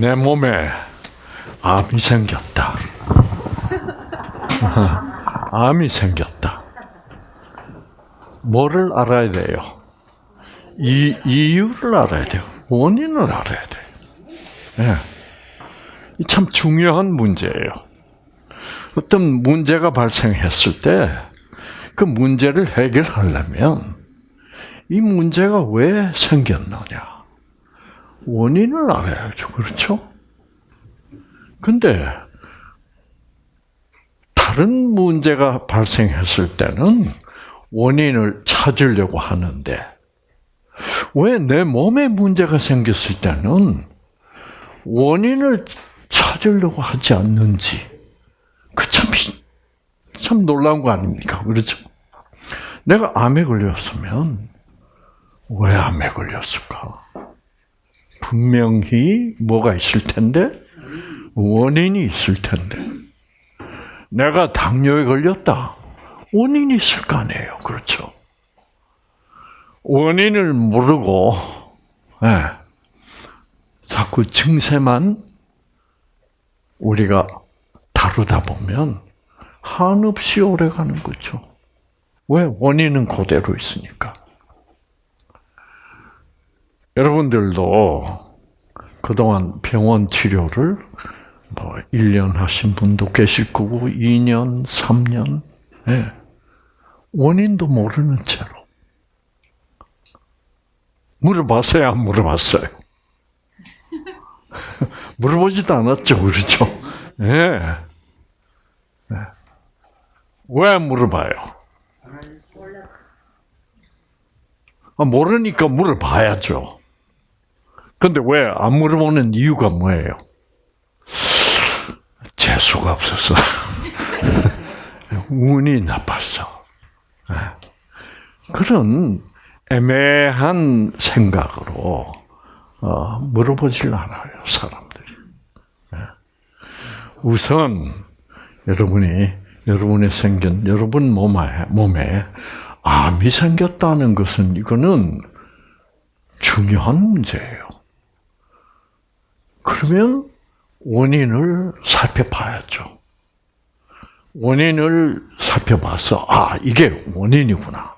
내 몸에 암이 생겼다. 암이 생겼다. 뭐를 알아야 돼요? 이 이유를 알아야 돼요. 원인을 알아야 돼요. 예. 참 중요한 문제예요. 어떤 문제가 발생했을 때 그 문제를 해결하려면 이 문제가 왜 생겼느냐 원인을 알아야죠. 그렇죠? 근데 다른 문제가 발생했을 때는 원인을 찾으려고 하는데 왜 내 몸에 문제가 생겼을 때는 원인을 찾으려고 하지 않는지 그참 참 놀라운 거 아닙니까? 그렇죠? 내가 암에 걸렸으면 왜 암에 걸렸을까? 분명히 뭐가 있을 텐데 원인이 있을 텐데 내가 당뇨에 걸렸다. 원인이 있을 거 아니에요. 그렇죠? 원인을 모르고 네. 자꾸 증세만 우리가 다루다 보면 한없이 오래 가는 거죠. 왜? 원인은 그대로 있으니까. 여러분들도 그동안 병원 치료를 뭐 1년 하신 분도 계실 거고 2년, 3년 네. 원인도 모르는 채로 물어봤어요, 안 물어봤어요? 물어보지도 않았죠, 그렇죠? 예. 왜 물어봐요? 아, 모르니까 물어봐야죠. 근데 왜 안 물어보는 이유가 뭐예요? 재수가 없어서. 운이 나빴어. 네. 그런 애매한 생각으로 어, 물어보질 않아요, 사람들이. 네. 우선 여러분이 여러분의 생긴 여러분 몸에 암이 생겼다는 것은 이거는 중요한 문제예요. 그러면 원인을 살펴봐야죠. 원인을 살펴봐서 아 이게 원인이구나.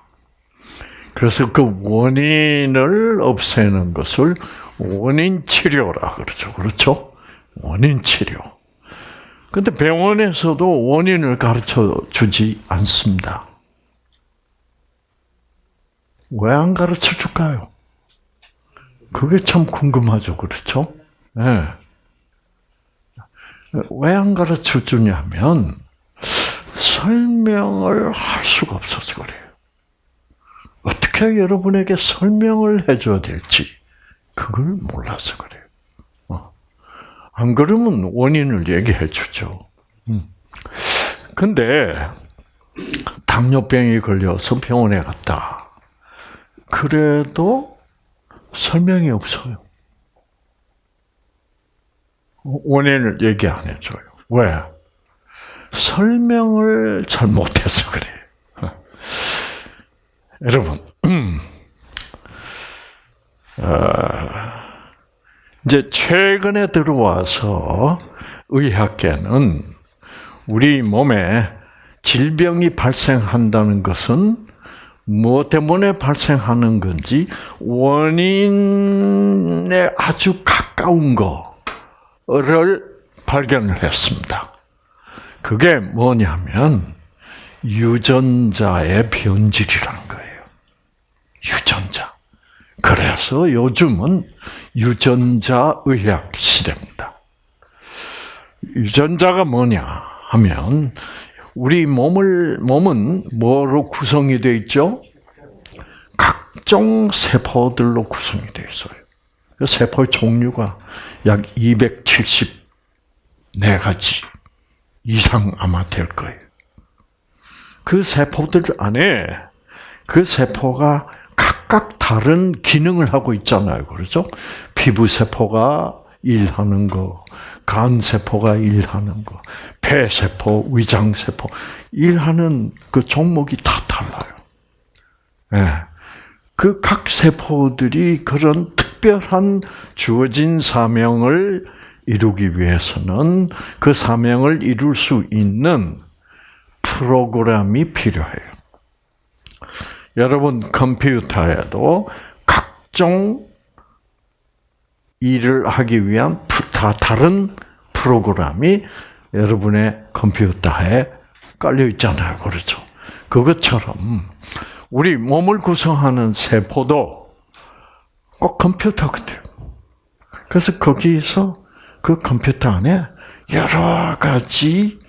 그래서 그 원인을 없애는 것을 원인 치료라 그러죠. 그렇죠? 원인 치료. 근데 병원에서도 원인을 가르쳐 주지 않습니다. 왜 안 가르쳐 줄까요? 그게 참 궁금하죠. 그렇죠? 네. 왜안 가르쳐 주냐면, 설명을 할 수가 없어서 그래요. 어떻게 여러분에게 설명을 해줘야 될지, 그걸 몰라서 그래요. 어. 안 그러면 원인을 얘기해 주죠. 음. 근데, 당뇨병이 걸려서 병원에 갔다. 그래도 설명이 없어요. 원인을 얘기 안 해줘요. 왜? 설명을 잘 못해서 그래요. 여러분, 어, 이제 최근에 들어와서 의학계는 우리 몸에 질병이 발생한다는 것은 무엇 때문에 발생하는 건지 원인에 아주 가까운 거 를 발견을 했습니다. 그게 뭐냐면 유전자의 변질이란 거예요. 유전자. 그래서 요즘은 유전자 의학 시대입니다. 유전자가 뭐냐 하면 우리 몸을 몸은 뭐로 구성이 되어 있죠? 각종 세포들로 구성이 되어 있어요. 그 세포의 종류가 약 274가지 이상 아마 될 거예요. 그 세포들 안에 그 세포가 각각 다른 기능을 하고 있잖아요. 그렇죠? 피부 세포가 일하는 거, 간 세포가 일하는 거, 폐 세포, 위장 세포 일하는 그 종목이 다 달라요. 예. 네. 그 그각 세포들이 그런 특별한 주어진 사명을 이루기 위해서는 그 사명을 이룰 수 있는 프로그램이 필요해요. 여러분 컴퓨터에도 각종 일을 하기 위한 다 다른 프로그램이 여러분의 컴퓨터에 깔려 있잖아요. 그렇죠? 그것처럼 우리 몸을 구성하는 세포도 꼭 컴퓨터 같아요. 그래서 거기서 그 컴퓨터 안에 여러 가지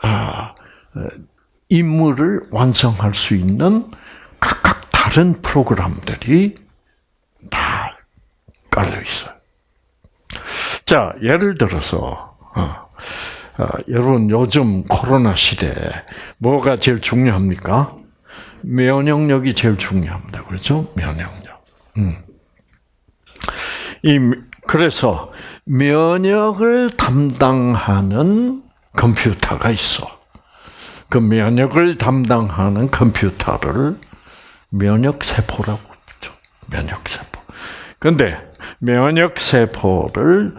아, 임무를 완성할 수 있는 각각 다른 프로그램들이 다 깔려 있어요. 자, 예를 들어서 어, 어, 여러분 요즘 코로나 시대에 뭐가 제일 중요합니까? 면역력이 제일 중요합니다. 그렇죠? 면역력. 음. 이 그래서 면역을 담당하는 컴퓨터가 있어. 그 면역을 담당하는 컴퓨터를 면역 세포라고 부르죠. 면역 세포. 근데 면역 세포를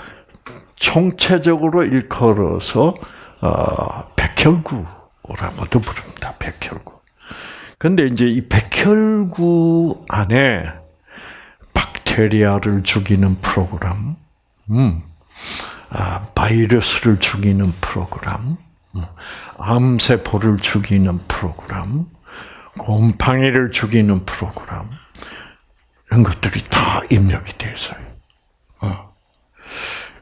총체적으로 일컬어서 어, 백혈구라고도 부릅니다. 백혈구. 근데 이제 이 백혈구 안에 박테리아를 죽이는 프로그램, 음, 아, 바이러스를 죽이는 프로그램, 음, 암세포를 죽이는 프로그램, 곰팡이를 죽이는 프로그램, 이런 것들이 다 입력이 되어 있어요. 어.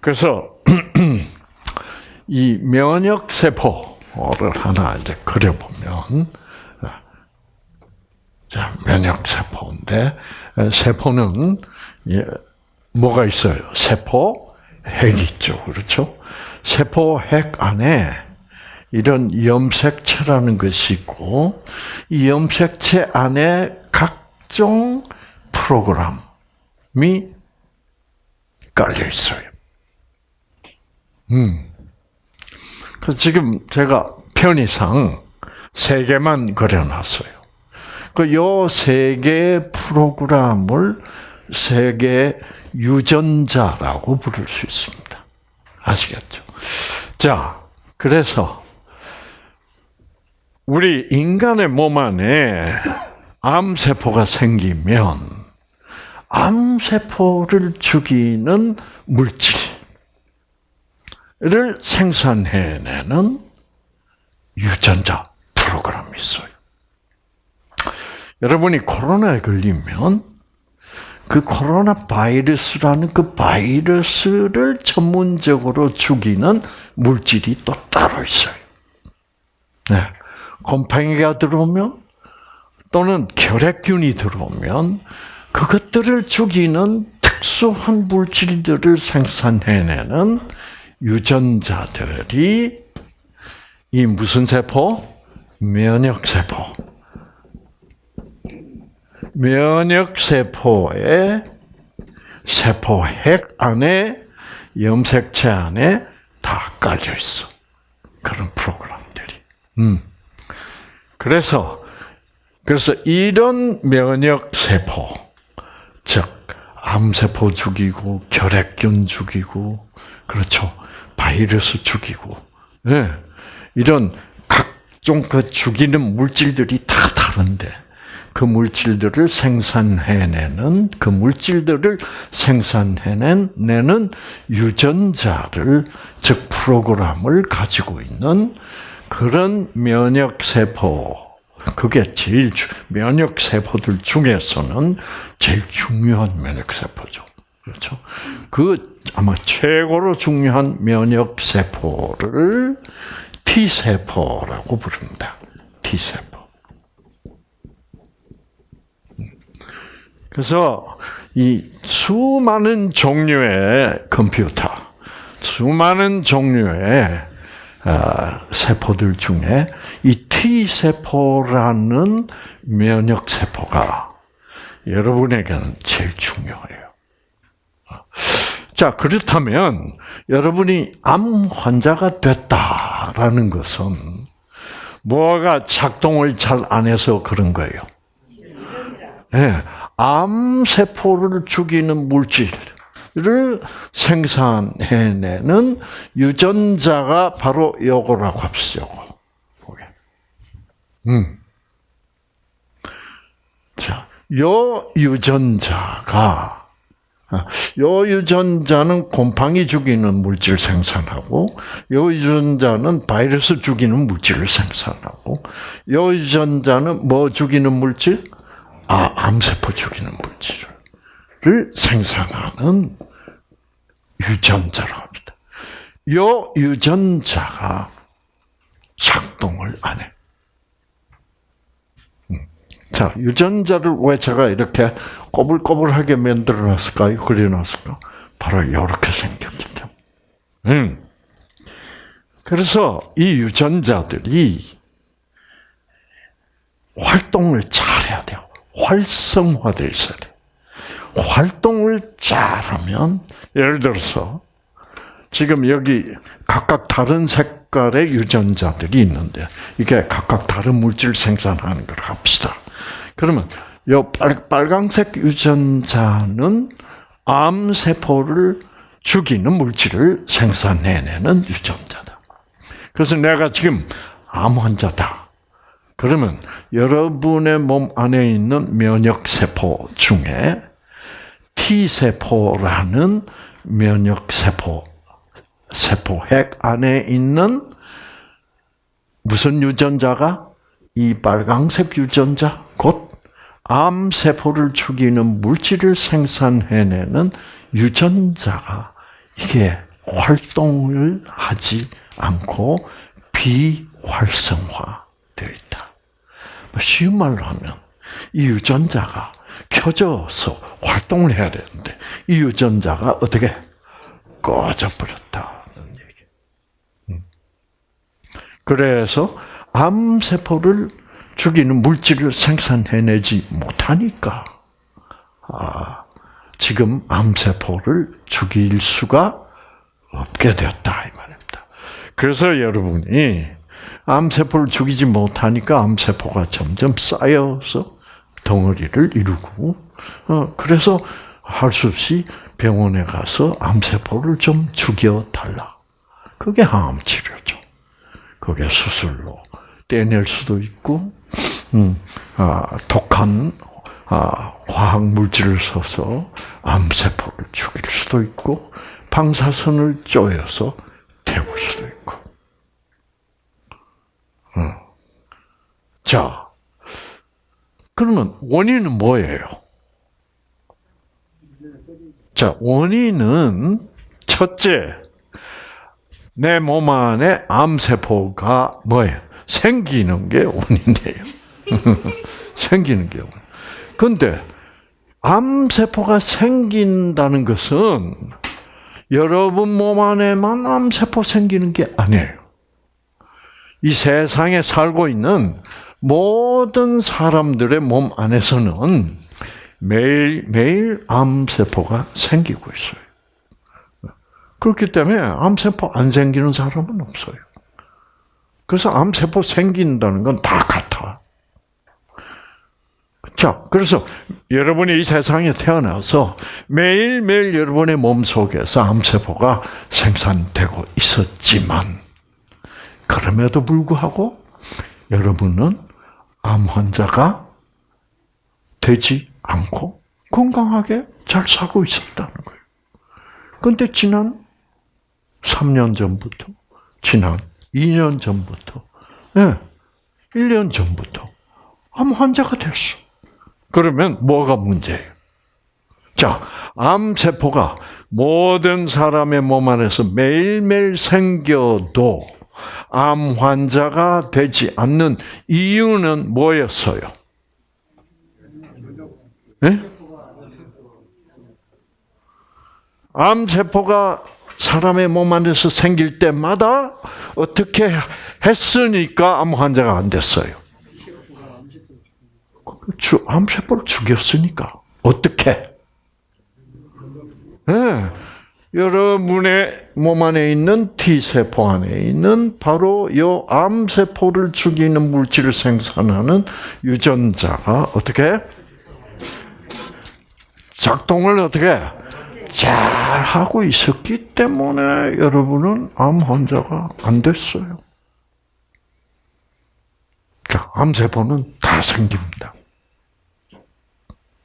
그래서 이 면역 세포를 하나 이제 그려보면 자 면역 세포인데 세포는 뭐가 있어요? 세포 핵 있죠, 그렇죠? 세포 핵 안에 이런 염색체라는 것이 있고 이 염색체 안에 각종 프로그램이 깔려 있어요. 음. 그 지금 제가 편의상 세 개만 그려놨어요. 그 요 세 개의 프로그램을 세계 유전자라고 부를 수 있습니다. 아시겠죠? 자, 그래서 우리 인간의 몸 안에 암세포가 생기면 암세포를 죽이는 물질, 를 생산해내는 유전자 프로그램이 있어요. 여러분이 코로나에 걸리면 그 코로나 바이러스라는 그 바이러스를 전문적으로 죽이는 물질이 또 따로 있어요. 네. 곰팡이가 들어오면 또는 결핵균이 들어오면 그것들을 죽이는 특수한 물질들을 생산해내는 유전자들이 이 무슨 세포? 면역 세포. 면역 세포의 세포 핵 안에 염색체 안에 다 깔려 있어. 그런 프로그램들이. 음. 그래서 그래서 이런 면역 세포, 즉 암세포 죽이고 결핵균 죽이고 그렇죠. 바이러스 죽이고, 네. 이런 각종 그 죽이는 물질들이 다 다른데, 그 물질들을 생산해내는, 그 물질들을 생산해내는 유전자를, 즉, 프로그램을 가지고 있는 그런 면역 세포, 그게 제일, 면역 세포들 중에서는 제일 중요한 면역 세포죠. 그렇죠? 그 아마 최고로 중요한 면역 세포를 T 세포라고 부릅니다. T 세포. 그래서 이 수많은 종류의 컴퓨터, 수많은 종류의 아, 세포들 중에 이 T 세포라는 면역 세포가 여러분에게는 제일 중요해요. 자, 그렇다면 여러분이 암 환자가 됐다라는 것은 뭐가 작동을 잘 안 해서 그런 거예요. 네, 암 세포를 죽이는 물질, 생산해내는 유전자가 바로 요거라고 합시다. 요거. 음. 자, 요 유전자가 아, 요 유전자는 곰팡이 죽이는 물질 생산하고, 요 유전자는 바이러스 죽이는 물질을 생산하고, 요 유전자는 뭐 죽이는 물질? 아, 암세포 죽이는 물질을 생산하는 유전자라고 합니다. 요 유전자가 작동을 안 해. 자, 유전자를 왜 제가 이렇게 꼬불꼬불하게 만들어 놨을까요? 그려 놨을까? 바로 이렇게 생겼기 때문에. 음. 그래서 이 유전자들이 활동을 잘해야 돼요. 활성화돼 있어야. 활동을 잘하면, 예를 들어서, 지금 여기 각각 다른 색깔의 유전자들이 있는데, 이게 각각 다른 물질 생산하는 걸 합시다. 그러면 요 빨, 강색 유전자는 암 세포를 죽이는 물질을 생산해내는 유전자다. 그래서 내가 지금 암 환자다. 그러면 여러분의 몸 안에 있는 면역 세포 중에 T 세포라는 면역 세포 세포 핵 안에 있는 무슨 유전자가 이 빨강색 유전자, 곧 암 세포를 죽이는 물질을 생산해내는 유전자가 이게 활동을 하지 않고 비활성화되어 있다. 뭐 쉬운 말로 하면 이 유전자가 켜져서 활동을 해야 되는데 이 유전자가 어떻게 꺼져 버렸다는 얘기. 음. 그래서 암세포를 죽이는 물질을 생산해내지 못하니까, 아, 지금 암세포를 죽일 수가 없게 되었다, 이 말입니다. 그래서 여러분이 암세포를 죽이지 못하니까 암세포가 점점 쌓여서 덩어리를 이루고, 어, 그래서 할 수 없이 병원에 가서 암세포를 좀 죽여달라. 그게 항암 치료죠. 그게 수술로 떼낼 수도 있고, 음, 아, 독한 아, 화학 물질을 써서 암세포를 죽일 수도 있고, 방사선을 쪼여서 태울 수도 있고. 음. 자, 그러면 원인은 뭐예요? 자, 원인은 첫째, 내 몸 안에 암세포가 뭐예요? 생기는 게 원인이에요. 생기는 게 원. 근데 암세포가 생긴다는 것은 여러분 몸 안에만 암세포 생기는 게 아니에요. 이 세상에 살고 있는 모든 사람들의 몸 안에서는 매일 매일 암세포가 생기고 있어요. 그렇기 때문에 암세포 안 생기는 사람은 없어요. 그래서 암세포 생긴다는 건 다 같아. 자, 그래서 여러분이 이 세상에 태어나서 매일매일 여러분의 몸 속에서 암세포가 생산되고 있었지만, 그럼에도 불구하고 여러분은 암 환자가 되지 않고 건강하게 잘 살고 있었다는 거예요. 근데 지난 3년 전부터, 지난 2년 전부터, 네, 1년 전부터 암 환자가 됐어. 그러면 뭐가 문제예요? 자, 암세포가 모든 사람의 몸 안에서 매일매일 생겨도 암 환자가 되지 않는 이유는 뭐였어요? 네? 암 세포가 사람의 몸 안에서 생길 때마다 어떻게 했으니까 암 환자가 안 됐어요. 암세포를 죽였으니까. 어떻게? 네. 여러분의 몸 안에 있는 T세포 안에 있는 바로 이 암세포를 죽이는 물질을 생산하는 유전자가 어떻게? 작동을 어떻게? 잘 하고 있었기 때문에 여러분은 암 환자가 안 됐어요. 자, 암세포는 다 생깁니다.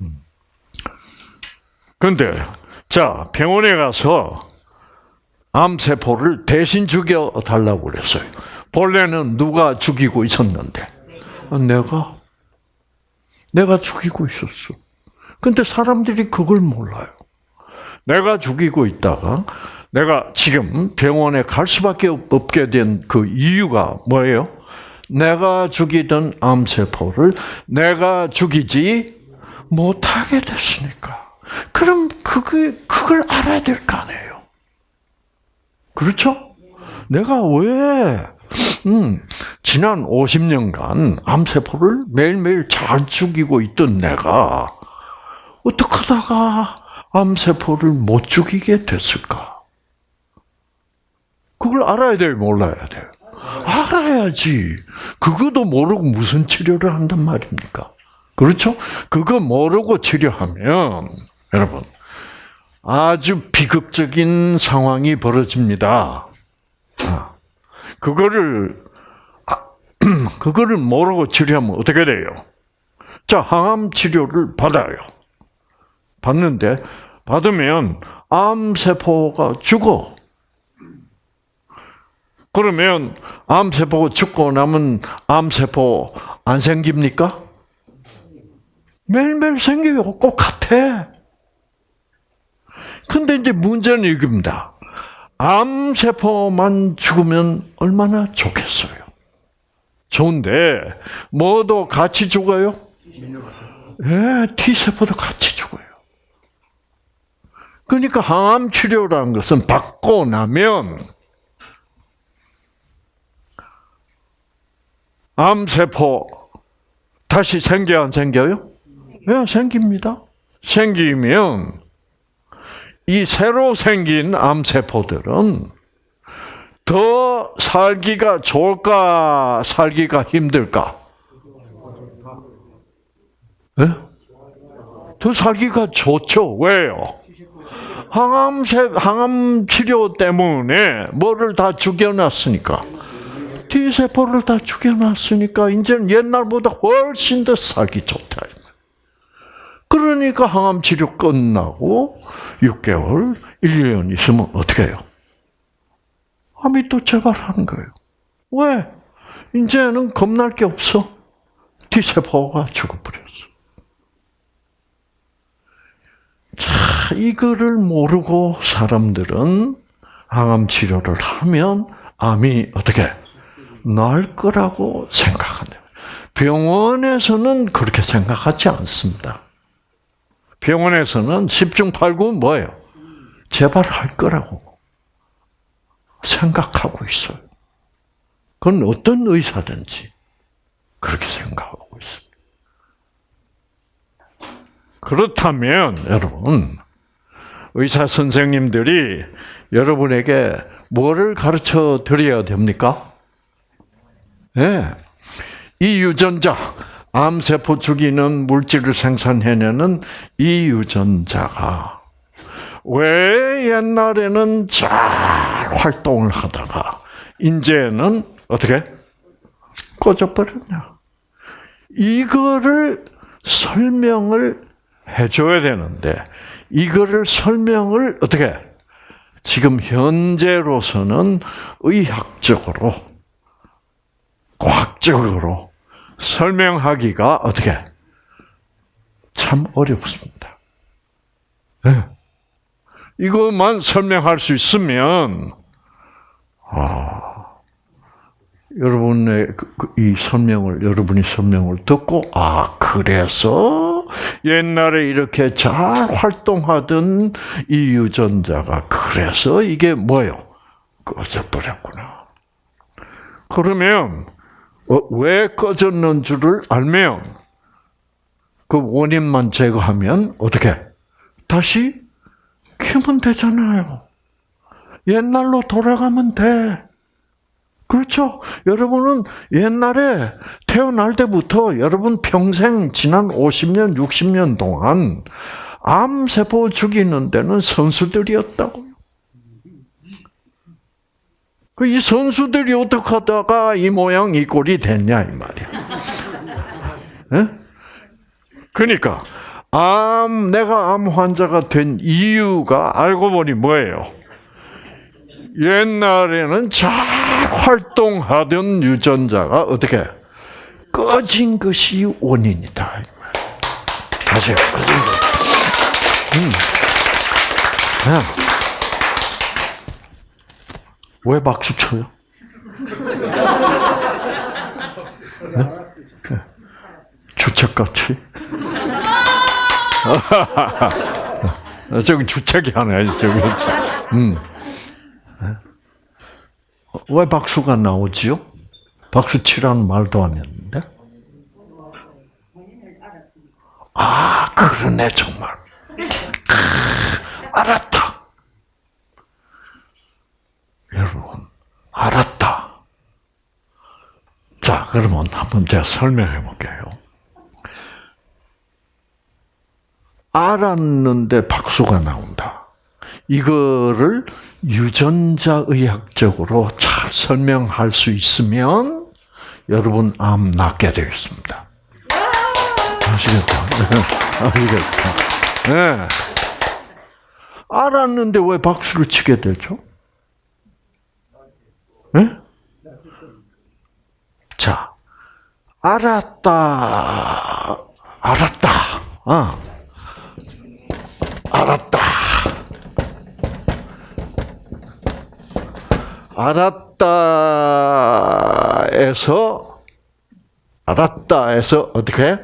음. 근데, 자, 병원에 가서 암세포를 대신 죽여달라고 그랬어요. 본래는 누가 죽이고 있었는데, 내가, 내가 죽이고 있었어. 근데 사람들이 그걸 몰라요. 내가 죽이고 있다가, 내가 지금 병원에 갈 수밖에 없게 된 그 이유가 뭐예요? 내가 죽이던 암세포를 내가 죽이지 못하게 됐으니까. 그럼 그게, 그걸 알아야 될 거 아니에요. 그렇죠? 내가 왜, 음, 지난 50년간 암세포를 매일매일 잘 죽이고 있던 내가, 어떻게 하다가 암세포를 못 죽이게 됐을까? 그걸 알아야 돼요, 몰라야 돼요? 알아야지. 그것도 모르고 무슨 치료를 한단 말입니까? 그렇죠? 그거 모르고 치료하면, 여러분, 아주 비극적인 상황이 벌어집니다. 아, 그거를, 아, 그거를 모르고 치료하면 어떻게 돼요? 자, 항암 치료를 받아요. 받는데, 받으면 암 세포가 죽어. 그러면 암 세포가 죽고 나면 암 세포 안 생깁니까? 매일매일 생겨요. 꼭 같아. 근데 이제 문제는 이겁니다. 암세포만 죽으면 얼마나 좋겠어요. 좋은데, 뭐도 같이 죽어요? 예, T세포도 같이 죽어요. 그러니까 항암 치료라는 것은 받고 나면 암세포 다시 생겨 안 생겨요? 네, 생깁니다. 생기면 이 새로 생긴 암세포들은 더 살기가 좋을까, 살기가 힘들까? 네? 더 살기가 좋죠. 왜요? 항암 항암 치료 때문에 뭐를 다 죽여놨으니까. T세포를 다 죽여놨으니까 이제는 옛날보다 훨씬 더 살기 좋다. 그러니까 항암 치료 끝나고 6개월, 1년 있으면 어떻게 해요? 암이 또 재발하는 거예요. 왜? 이제는 겁날 게 없어. T세포가 죽어버렸어. 자, 이거를 모르고 사람들은 항암 치료를 하면 암이 어떻게 나을 거라고 생각하네요. 병원에서는 그렇게 생각하지 않습니다. 병원에서는 10중 8구 뭐예요? 재발할 거라고 생각하고 있어요. 그건 어떤 의사든지 그렇게 생각하고 있습니다. 그렇다면 여러분 의사 선생님들이 여러분에게 뭐를 가르쳐 드려야 됩니까? 예. 이 유전자, 암세포 죽이는 물질을 생산해내는 이 유전자가 왜 옛날에는 잘 활동을 하다가 이제는 어떻게 꺼져버렸냐? 이거를 설명을 해줘야 되는데 이거를 설명을 어떻게 지금 현재로서는 의학적으로 과학적으로 설명하기가 어떻게 참 어렵습니다. 네. 이것만 설명할 수 있으면 아, 여러분의 그, 그, 이 설명을 여러분이 설명을 듣고 아 그래서 옛날에 이렇게 잘 활동하던 이 유전자가 그래서 이게 뭐요? 꺼져버렸구나. 그러면 어, 왜 꺼졌는 줄을 알면 그 원인만 제거하면 어떻게 다시 켜면 되잖아요. 옛날로 돌아가면 돼. 그렇죠? 여러분은 옛날에 태어날 때부터 여러분 평생 지난 50년, 60년 동안 암세포 죽이는 데는 선수들이었다고요. 그 이 선수들이 어떻게 하다가 이 모양 이 꼴이 됐냐 이 말이야. 네? 그러니까 암 내가 암 환자가 된 이유가 알고 보니 뭐예요? 옛날에는 잘 활동하던 유전자가 어떻게 꺼진 것이 원인이다. 다시 꺼진 것. 음. 왜 박수 쳐요? 네? 주책같이? 저기 주책이 하나 있어요. 음. 왜 박수가 나오지요? 박수 치라는 말도 안 했는데? 아, 그러네, 정말. 아, 알았다. 여러분, 알았다. 자, 그러면 한번 제가 설명해 볼게요. 알았는데 박수가 나온다. 이거를 유전자 의학적으로 잘 설명할 수 있으면 여러분 암 낫게 되겠습니다. 아시겠다. 아시겠다. 네. 알았는데 왜 박수를 치게 되죠? 네? 자, 알았다. 알았다. 아. 알았다. 알았다에서 알았다에서 어떻게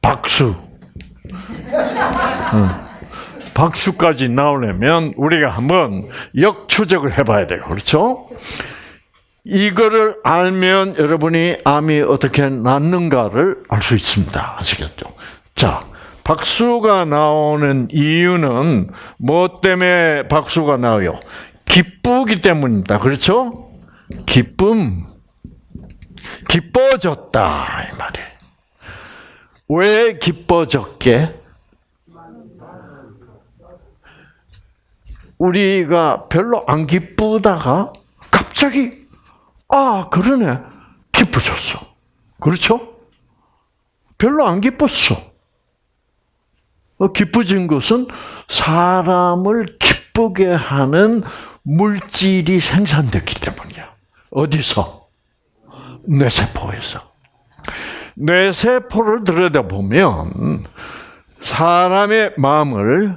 박수. 응. 박수까지 나오려면 우리가 한번 역추적을 해봐야 돼요. 그렇죠? 이거를 알면 여러분이 암이 어떻게 낫는가를 알 수 있습니다. 아시겠죠? 자, 박수가 나오는 이유는 뭐 때문에 박수가 나와요? 기쁘기 때문입니다. 그렇죠? 기쁨. 기뻐졌다. 이 말이에요. 왜 기뻐졌게? 우리가 별로 안 기쁘다가 갑자기 아 그러네 기뻐졌어. 그렇죠? 별로 안 기뻤어. 어, 기뻐진 것은 사람을 기쁘게 하는 물질이 생산됐기 때문이야. 어디서? 뇌세포에서. 뇌세포를 들여다보면 사람의 마음을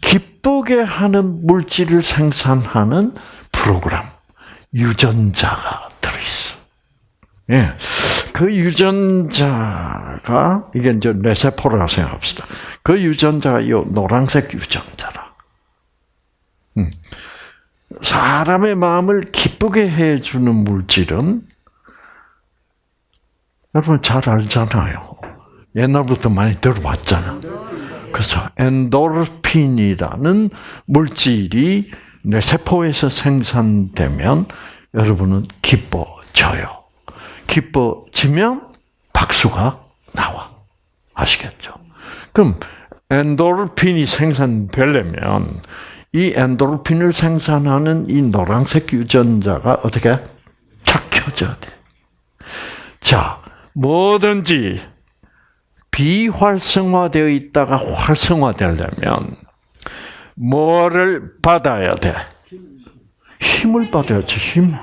기쁘게 하는 물질을 생산하는 프로그램, 유전자가 들어있어. 예. 그 유전자가, 이게 이제 뇌세포라고 생각합시다. 그 유전자가 이 노란색 유전자라. 음. 사람의 마음을 기쁘게 해주는 물질은 여러분 잘 알잖아요. 옛날부터 많이 들어봤잖아. 그래서 엔도르핀이라는 물질이 뇌 세포에서 생산되면 여러분은 기뻐져요. 기뻐지면 박수가 나와. 아시겠죠? 그럼 엔도르핀이 생산되려면 이 엔도르핀을 생산하는 이 노란색 유전자가 어떻게 착 켜져야 돼. 자, 뭐든지 비활성화되어 있다가 활성화되려면 뭐를 받아야 돼? 힘을 받아야지, 힘.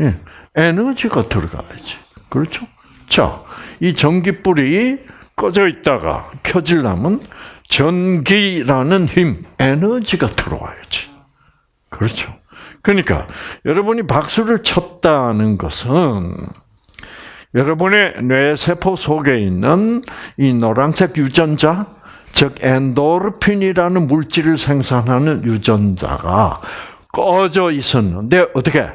예. 에너지가 들어가야지. 그렇죠? 자, 이 전기불이 꺼져 있다가 켜지려면 전기라는 힘, 에너지가 들어와야지. 그렇죠. 그러니까 여러분이 박수를 쳤다는 것은 여러분의 뇌세포 속에 있는 이 노란색 유전자, 즉 엔도르핀이라는 물질을 생산하는 유전자가 꺼져 있었는데 어떻게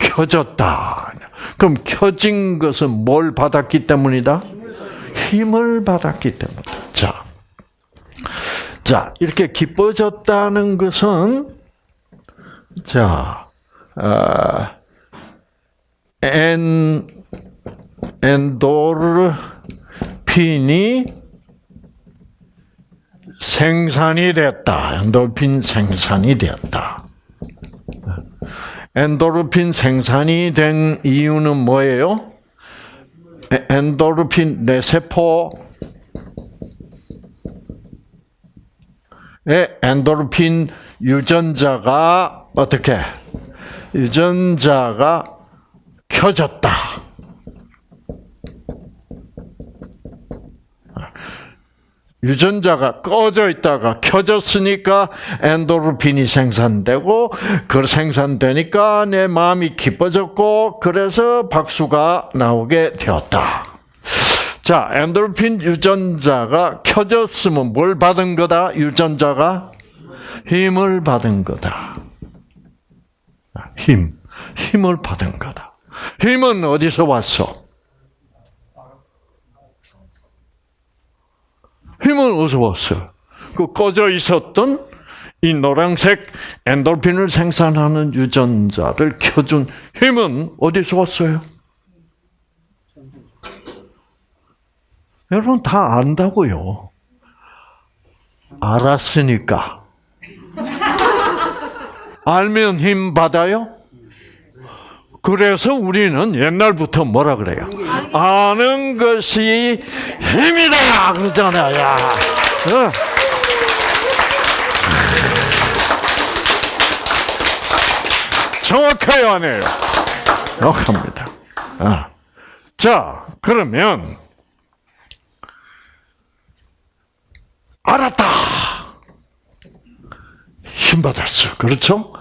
켜졌다. 그럼 켜진 것은 뭘 받았기 때문이다? 힘을 받았기 때문이다. 자, 자 이렇게 기뻐졌다는 것은 자, 어, 엔 엔도르핀이 생산이 됐다. 엔돌핀 생산이 되었다. 엔도르핀 생산이 된 이유는 뭐예요? 엔도르핀 뇌세포 의 엔도르핀 유전자가 어떻게 유전자가 켜졌다. 유전자가 꺼져 있다가 켜졌으니까 엔도르핀이 생산되고 그 생산되니까 내 마음이 기뻐졌고 그래서 박수가 나오게 되었다. 자, 엔도르핀 유전자가 켜졌으면 뭘 받은 거다? 유전자가 힘을 받은 거다. 힘, 힘을 받은 거다. 힘은 어디서 왔어? 힘은 어디서 왔어요? 그 꺼져 있었던 이 노란색 엔돌핀을 생산하는 유전자를 켜준 힘은 어디서 왔어요? 여러분 다 안다고요. 알았으니까. 알면 힘 받아요? 그래서 우리는 옛날부터 뭐라 그래요? 아는 것이 힘이다! 그러잖아요. 야. 어. 정확해요, 안 해요? 정확합니다. 아. 자, 그러면, 알았다! 힘 받았어. 그렇죠?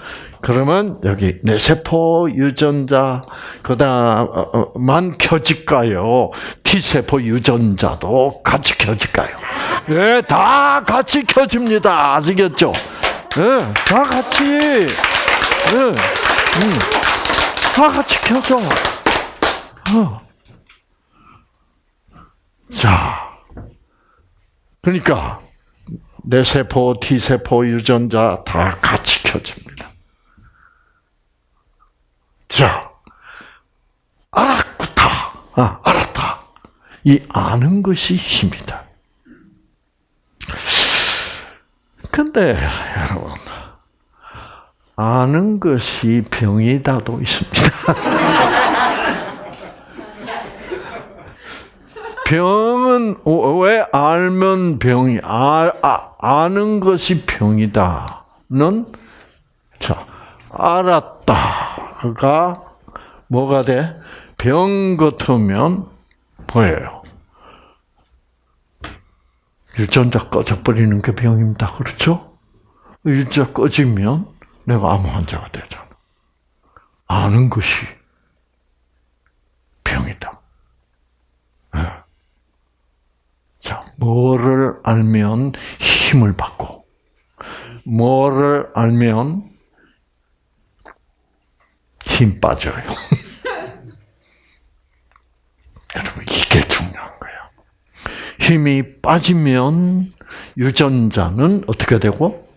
그러면 여기 뇌세포 유전자 그다음만 켜질까요? T세포 유전자도 같이 켜질까요? 예, 다 같이 켜집니다. 아시겠죠? 예, 다 같이. 예, 음, 다 같이 켜져. 어. 자, 그러니까 뇌세포, T세포 유전자 다 같이 켜집니다. 자, 알았구다. 아, 알았다. 이 아는 것이 힘이다. 근데, 여러분, 아는 것이 병이다도 있습니다. 병은 왜 알면 병이 아, 아 아는 것이 병이다는 자 알았다 가 뭐가 돼? 병 같으면 뭐예요? 유전자 꺼져버리는 게 병입니다. 그렇죠? 유전자 꺼지면 내가 암 환자가 되잖아. 아는 것이 병이다. 네. 자, 뭐를 알면 힘을 받고, 뭐를 알면 힘 빠져요. 여러분, 이게 중요한 거예요. 힘이 빠지면 유전자는 어떻게 되고?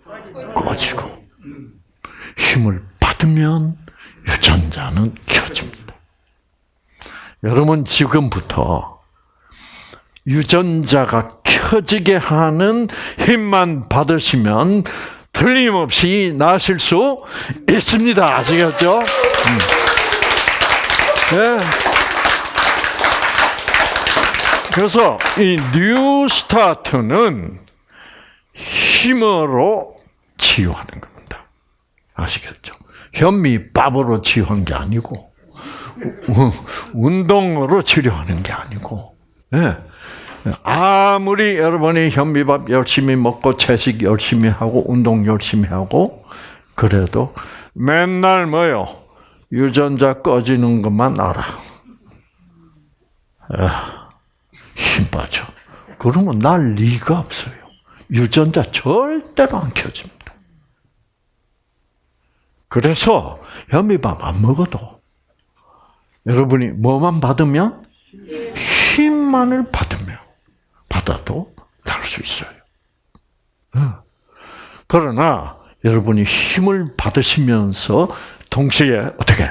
꺼지고. 힘을 받으면 유전자는 켜집니다. 여러분, 지금부터 유전자가 켜지게 하는 힘만 받으시면 틀림없이 나실 수 있습니다. 아시겠죠? 음. 네. 그래서 이 new start는 힘으로 치유하는 겁니다. 아시겠죠? 현미밥으로 치유한 게 아니고 운동으로 치료하는 게 아니고 네. 아무리 여러분이 현미밥 열심히 먹고 채식 열심히 하고 운동 열심히 하고 그래도 맨날 뭐요 유전자 꺼지는 것만 알아. 아, 힘 빠져. 그러면 날 리가 없어요. 유전자 절대로 안 켜집니다. 그래서 현미밥 안 먹어도 여러분이 뭐만 받으면 힘만을 받으면 받아도 날수 있어요. 어. 그러나 여러분이 힘을 받으시면서 동시에 어떻게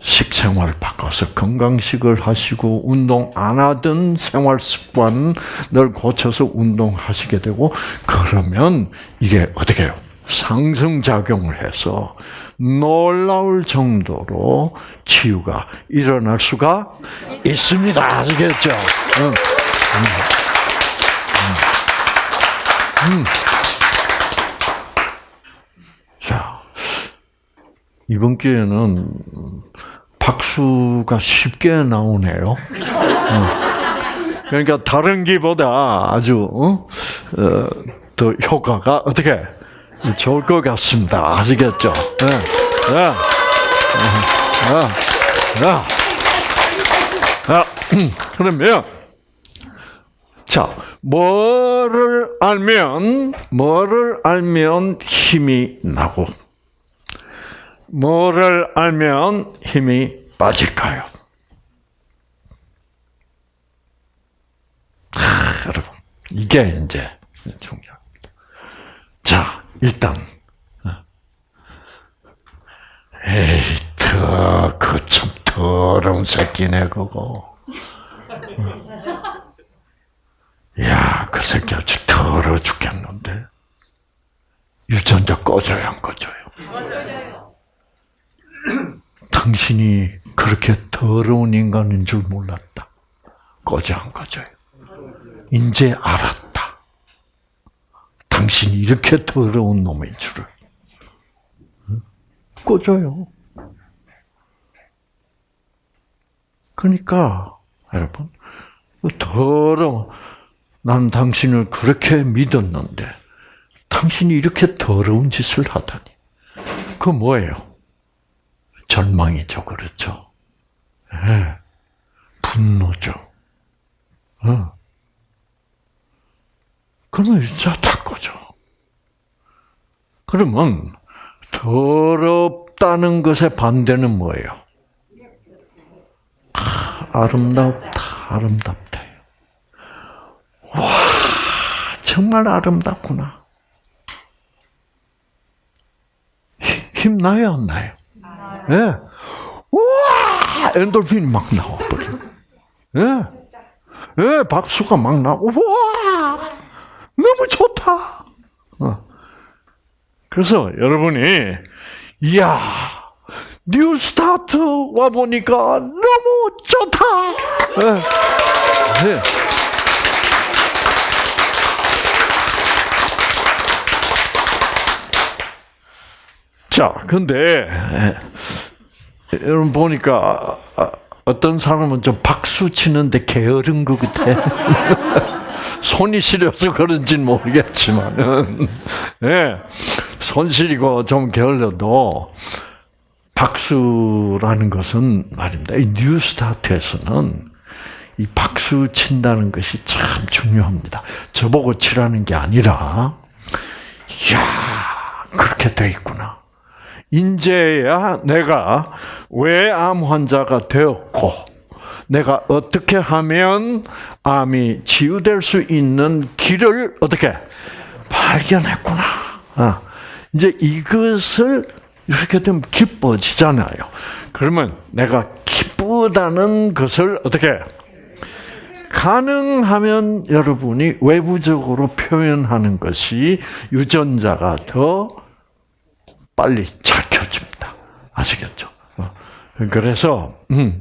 식생활 바꿔서 건강식을 하시고 운동 안 하던 생활 습관을 고쳐서 운동하시게 되고 그러면 이게 어떻게 해요? 상승 작용을 해서 놀라울 정도로 치유가 일어날 수가 있습니다. 아시겠죠? 응. 응. 응. 자, 이번 기회는 박수가 쉽게 나오네요. 그러니까 다른 기보다 아주 어? 어, 더 효과가 어떻게 좋을 것 같습니다. 아시겠죠? 네. 네. 네. 그러면 자 뭐를 알면 뭐를 알면 힘이 나고 뭐를 알면 힘이 빠질까요? 하, 여러분, 이게 이제 중요합니다. 자, 일단, 어. 에이, 더, 그참 더러운 새끼네, 그거. 야, 그 새끼 아주 더러워 죽겠는데. 유전자 꺼져요, 안 꺼져요? 당신이 그렇게 더러운 인간인 줄 몰랐다. 꺼져 안 꺼져요? 이제 알았다. 당신이 이렇게 더러운 놈인 줄을. 꺼져요. 그러니까 여러분 더러 난 당신을 그렇게 믿었는데 당신이 이렇게 더러운 짓을 하다니. 그 뭐예요? 절망이죠, 그렇죠? 네. 분노죠. 어. 그러면 진짜 다 꺼져. 그러면 더럽다는 것의 반대는 뭐예요? 아, 름답다 아름답다. 와, 정말 아름답구나. 힘나요, 안 나요? 예. 네. 와 엔돌핀이 막 나와버려. 예. 예, 박수가 막 나고, 와 너무 좋다. 어. 그래서 여러분이, 이야, New Start 와 보니까 너무 좋다. 예. 네. 자, 근데 여러분 보니까 아, 어떤 사람은 좀 박수 치는데 게으른 것 같아. 손이 시려서 그런지는 모르겠지만, 예, 손 시리고 좀 게을러도 박수라는 것은 말입니다. 이 뉴스타트에서는 이 박수 친다는 것이 참 중요합니다. 저보고 치라는 게 아니라, 이야, 그렇게 돼 있구나. 인제야 내가 왜 암 환자가 되었고 내가 어떻게 하면 암이 치유될 수 있는 길을 어떻게 발견했구나. 아, 이제 이것을 이렇게 되면 기뻐지잖아요. 그러면 내가 기쁘다는 것을 어떻게 가능하면 여러분이 외부적으로 표현하는 것이 유전자가 더 빨리 찾혀집니다. 아시겠죠? 어. 그래서 음,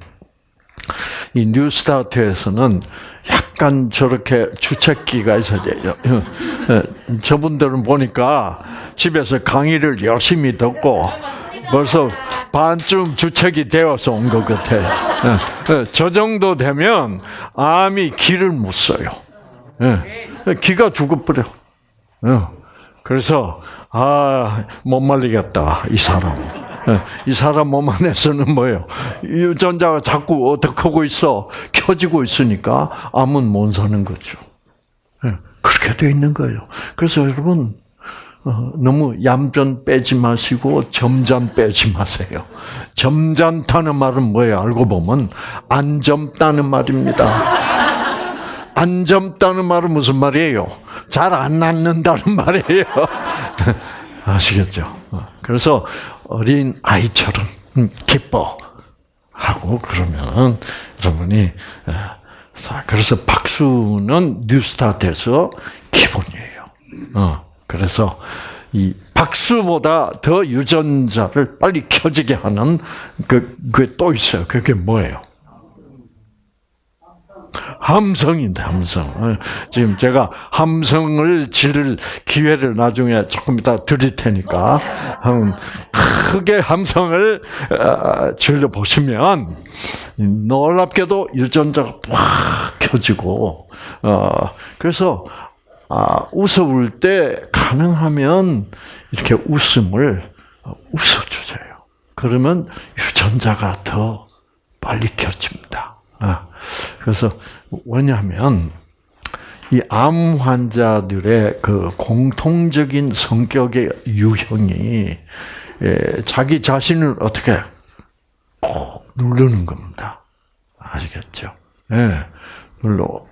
이 뉴스타트에서는 약간 저렇게 주책기가 있어요. 어, 저분들은 보니까 집에서 강의를 열심히 듣고 벌써 반쯤 주책이 되어서 온 것 같아요. 어, 저 정도 되면 암이 못 써요. 기가 죽어버려. 그래서 아, 못 말리겠다, 이 사람. 예, 이 사람 몸 안에서는 뭐예요? 유전자가 자꾸 어떻게 하고 있어? 켜지고 있으니까 암은 못 사는 거죠. 예, 그렇게 돼 있는 거예요. 그래서 여러분, 어, 너무 얌전 빼지 마시고 점잖 빼지 마세요. 점잖다는 말은 뭐예요? 알고 보면 안 젊다는 말입니다. 안 젊다는 말은 무슨 말이에요? 잘 안 낫는다는 말이에요. 아시겠죠? 그래서 어린 아이처럼 음, 기뻐. 하고 그러면 여러분이 자, 그래서 박수는 뉴스타트에서 기본이에요. 어, 그래서 이 박수보다 더 유전자를 빨리 켜지게 하는 그, 그게 또 있어요. 그게 뭐예요? 함성인데 함성. 어, 지금 제가 함성을 지를 기회를 나중에 조금 이따 드릴 테니까 크게 함성을 질러 어, 보시면 놀랍게도 유전자가 확 켜지고 어, 그래서 아, 웃어볼 때 가능하면 이렇게 웃음을 웃어주세요. 그러면 유전자가 더 빨리 켜집니다. 아, 그래서 왜냐하면 이 암 환자들의 그 공통적인 성격의 유형이 예, 자기 자신을 어떻게 꼭 누르는 겁니다. 아시겠죠? 예, 눌러.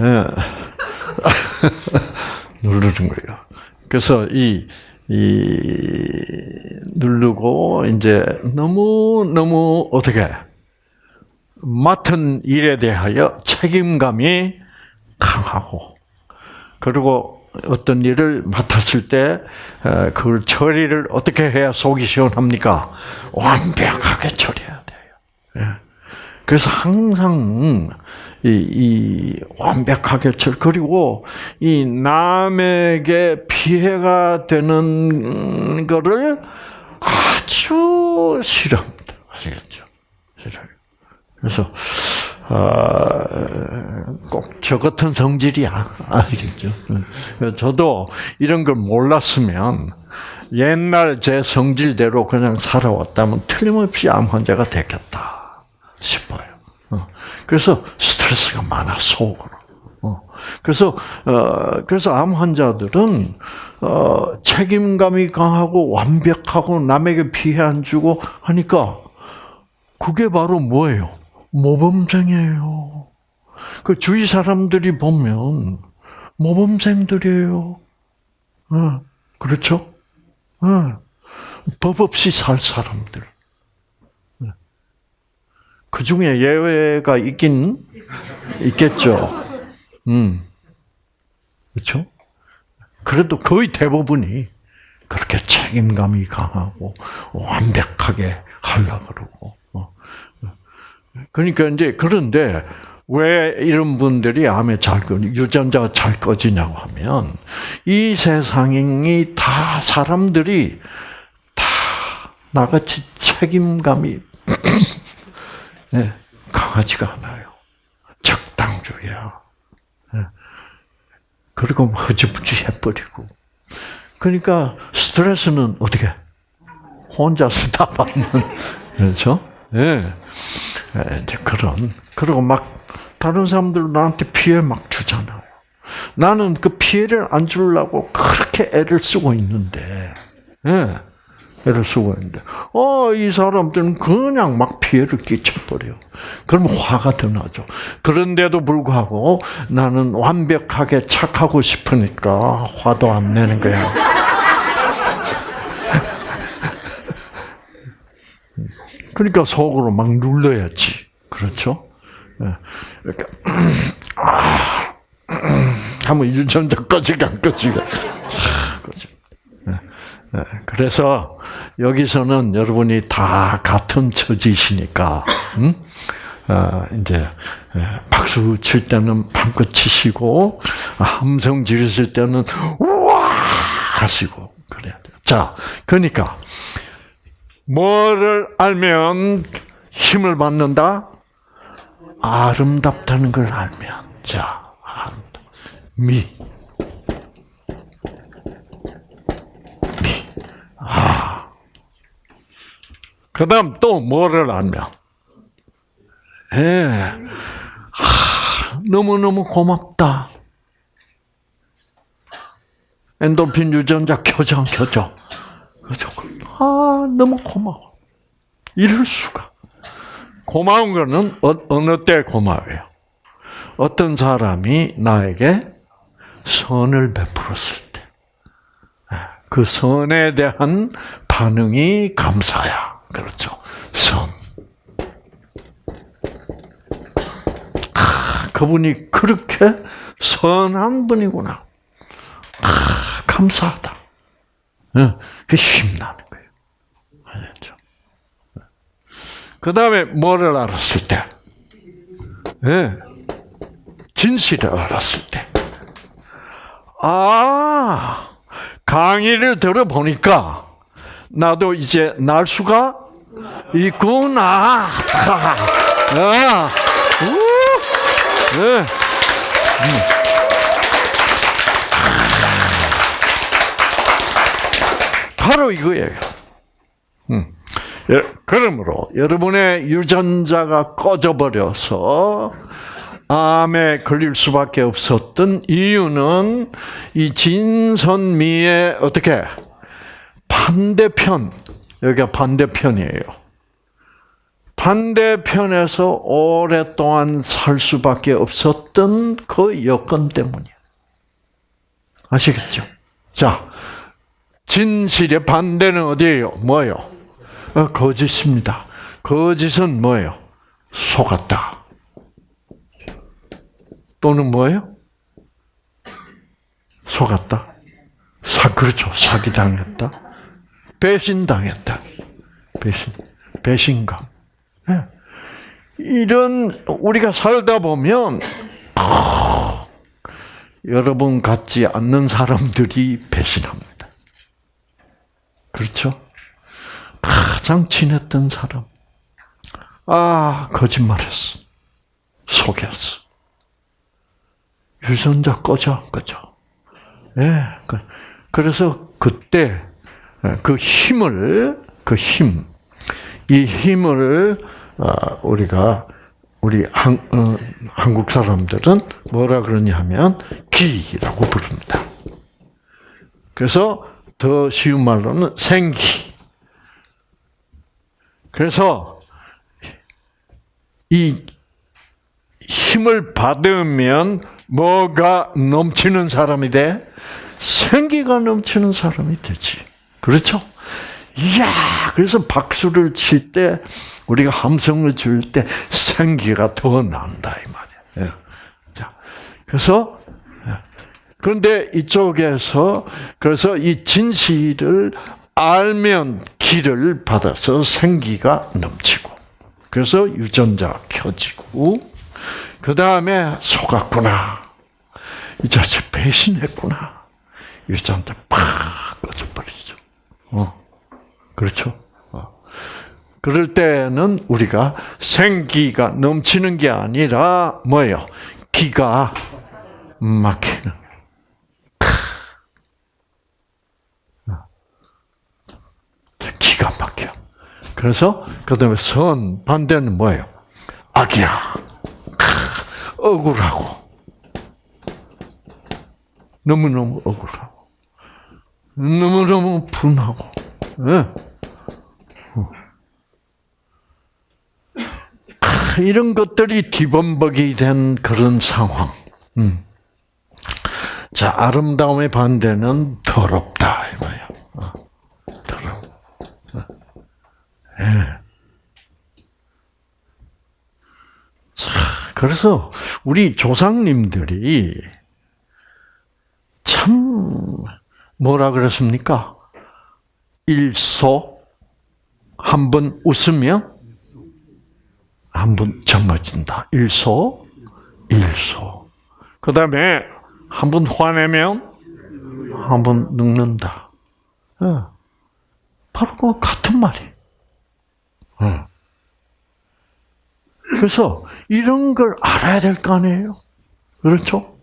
예. 누르는 거예요. 그래서 이, 이, 누르고, 이제, 너무, 너무, 어떻게, 맡은 일에 대하여 책임감이 강하고, 그리고 어떤 일을 맡았을 때, 어, 그걸 처리를 어떻게 해야 속이 시원합니까? 완벽하게 처리해야 돼요. 예. 그래서 항상 이, 이 완벽하게 처 그리고 이 남에게 피해가 되는 거를 아주 싫어합니다. 아시겠죠? 싫어요. 그래서 어, 꼭저 같은 성질이야. 아시겠죠? 저도 이런 걸 몰랐으면 옛날 제 성질대로 그냥 살아왔다면 틀림없이 암 환자가 됐겠다. 싶어요. 어. 그래서 스트레스가 많아 속으로. 어. 그래서 어, 그래서 암 환자들은 책임감이 강하고 완벽하고 남에게 피해 안 주고 하니까 그게 바로 뭐예요? 모범생이에요. 그 주위 사람들이 보면 모범생들이에요. 어, 그렇죠? 어, 법 없이 살 사람들. 그 중에 예외가 있긴 있겠죠. 음. 그렇죠? 그래도 거의 대부분이 그렇게 책임감이 강하고 완벽하게 하려 그러고. 어. 그러니까 이제 그런데 왜 이런 분들이 암에 잘 꺼, 유전자가 잘 꺼지냐고 하면 이 세상이 다 사람들이 다 나같이 책임감이 네, 강하지가 않아요. 적당주의야. 네. 그리고 허지부지 해버리고. 그러니까 스트레스는 어떻게? 혼자서 다 받는, 그렇죠? 예. 네. 이제 그런, 그리고 막, 다른 사람들 나한테 피해 막 주잖아요. 나는 그 피해를 안 주려고 그렇게 애를 쓰고 있는데, 예. 애를 쓰고 있는데, 어, 이 사람들은 그냥 막 피해를 끼쳐버려. 그러면 화가 더 나죠. 그런데도 불구하고 나는 완벽하게 착하고 싶으니까 화도 안 내는 거야. 그러니까 속으로 막 눌러야지. 그렇죠? 그러니까, 아, 한번 유전자 꺼지게 안 꺼지게. 네, 그래서 여기서는 여러분이 다 같은 처지시니까 음? 어, 이제 예, 박수 칠 때는 방긋 치시고 함성 지르실 때는 우와 하시고 그래야 돼요. 자, 그러니까 뭐를 알면 힘을 받는다? 아름답다는 걸 알면 자, 미 아. 그 다음 또 뭐를 알면? 예. 아, 너무너무 고맙다. 엔도핀 유전자 켜져 안 켜져? 아, 너무 고마워. 이럴 수가. 고마운 거는 어, 느때 고마워요? 어떤 사람이 나에게 선을 베풀었을 그 선에 대한 반응이 감사야. 그렇죠. 선. 아, 그분이 그렇게 선한 분이구나. 아, 감사하다. 그 힘나는 거예요. 알죠? 그 다음에 뭐를 알았을 때? 예. 진실을 알았을 때. 아, 강의를 들어보니까 나도 이제 날 수가 있구나. 아, 우, 네. 음. 바로 이거예요. 음. 예, 그러므로 여러분의 유전자가 꺼져버려서 암에 걸릴 수밖에 없었던 이유는 이 진선미의 어떻게 반대편 여기가 반대편이에요. 반대편에서 오랫동안 살 수밖에 없었던 그 여건 때문이에요. 아시겠죠? 자, 진실의 반대는 어디예요? 뭐예요? 어, 거짓입니다. 거짓은 뭐예요? 속았다. 또는 뭐예요? 속았다. 사, 그렇죠. 사기당했다. 배신당했다. 배신. 배신감. 네. 이런, 우리가 살다 보면, 어, 여러분 같지 않는 사람들이 배신합니다. 그렇죠? 가장 친했던 사람. 아, 거짓말했어. 속였어. 유전자 꺼져, 꺼져. 예. 네, 그래서 그때 예, 그 힘을, 그 힘, 이 힘을 어, 우리가 우리 한, 어, 한국 사람들은 뭐라 그러냐 하면 기라고 부릅니다. 그래서 더 쉬운 말로는 생기. 그래서 이 힘을 받으면 뭐가 넘치는 사람이 돼? 생기가 넘치는 사람이 되지. 그렇죠? 이야, 그래서 박수를 칠 때, 우리가 함성을 줄 때 생기가 더 난다, 이 말이야. 예. 자, 그래서 그런데 이쪽에서 그래서 이 진실을 알면 길을 받아서 생기가 넘치고 그래서 유전자 켜지고 그 다음에 속았구나 이 자식 배신했구나 유전자 팍 꺼져버리죠. 어 그렇죠. 어. 그럴 때는 우리가 생기가 넘치는 게 아니라 뭐예요? 기가 막히는. 기가 막혀. 그래서 그다음에 선 반대는 뭐예요? 악이야. 억울하고 너무 너무 억울하고 너무 너무 분하고. 네. 이런 것들이 뒤범벅이 된 그런 상황. 음. 자, 아름다움의 반대는 더럽다. 이거예요. 예. 그래서 우리 조상님들이 참 뭐라 그랬습니까? 일소 한 번 웃으면 한 번 젊어진다. 일소 일소. 그 다음에 한 번 화내면 한 번 늙는다. 예. 바로 그 같은 말이. 그래서 이런 걸 알아야 될 거 아니에요? 그렇죠?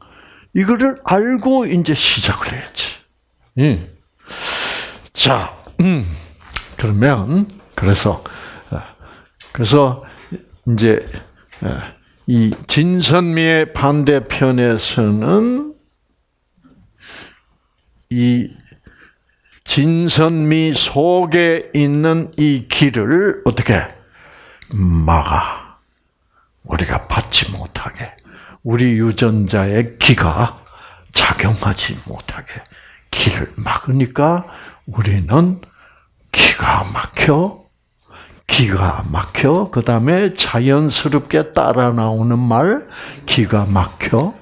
이거를 알고 이제 시작을 해야지. 예. 자, 음, 그러면 그래서 어, 그래서 이제 어, 이 진선미의 반대편에서는 이 진선미 속에 있는 이 길을 어떻게 막아? 우리가 받지 못하게. 우리 유전자의 기가 작용하지 못하게 길을 막으니까 우리는 기가 막혀, 기가 막혀, 그 다음에 자연스럽게 따라 나오는 말, 기가 막혀,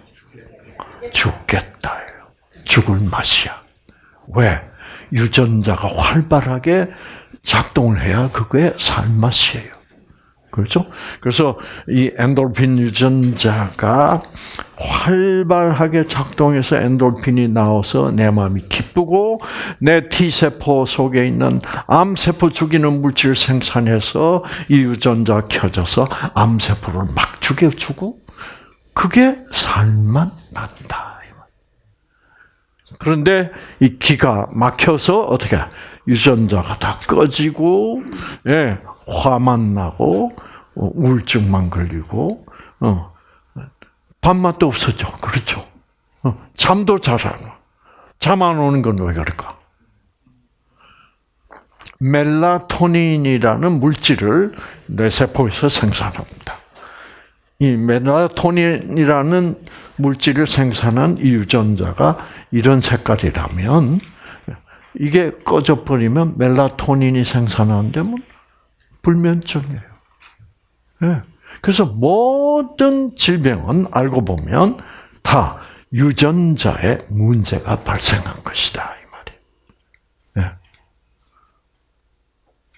죽겠다. 죽을 맛이야. 왜? 유전자가 활발하게 작동을 해야 그게 살맛이에요. 그렇죠? 그래서 이 엔돌핀 유전자가 활발하게 작동해서 엔돌핀이 나와서 내 마음이 기쁘고 내 T세포 속에 있는 암세포 죽이는 물질을 생산해서 이 유전자 켜져서 암세포를 막 죽여주고 그게 살만 난다. 그런데 이 기가 막혀서 어떻게 유전자가 다 꺼지고 예, 화만 나고 어, 우울증만 걸리고 어, 밥맛도 없어져. 그렇죠. 어, 잠도 잘 안 와. 잠 안 오는 건 왜 그럴까? 멜라토닌이라는 물질을 뇌세포에서 생산합니다. 이 멜라토닌이라는 물질을 생산한 이 유전자가 이런 색깔이라면 이게 꺼져 버리면 멜라토닌이 생산하는데 뭐 불면증이에요. 네. 그래서 모든 질병은 알고 보면 다 유전자에 문제가 발생한 것이다 이 말이에요. 네.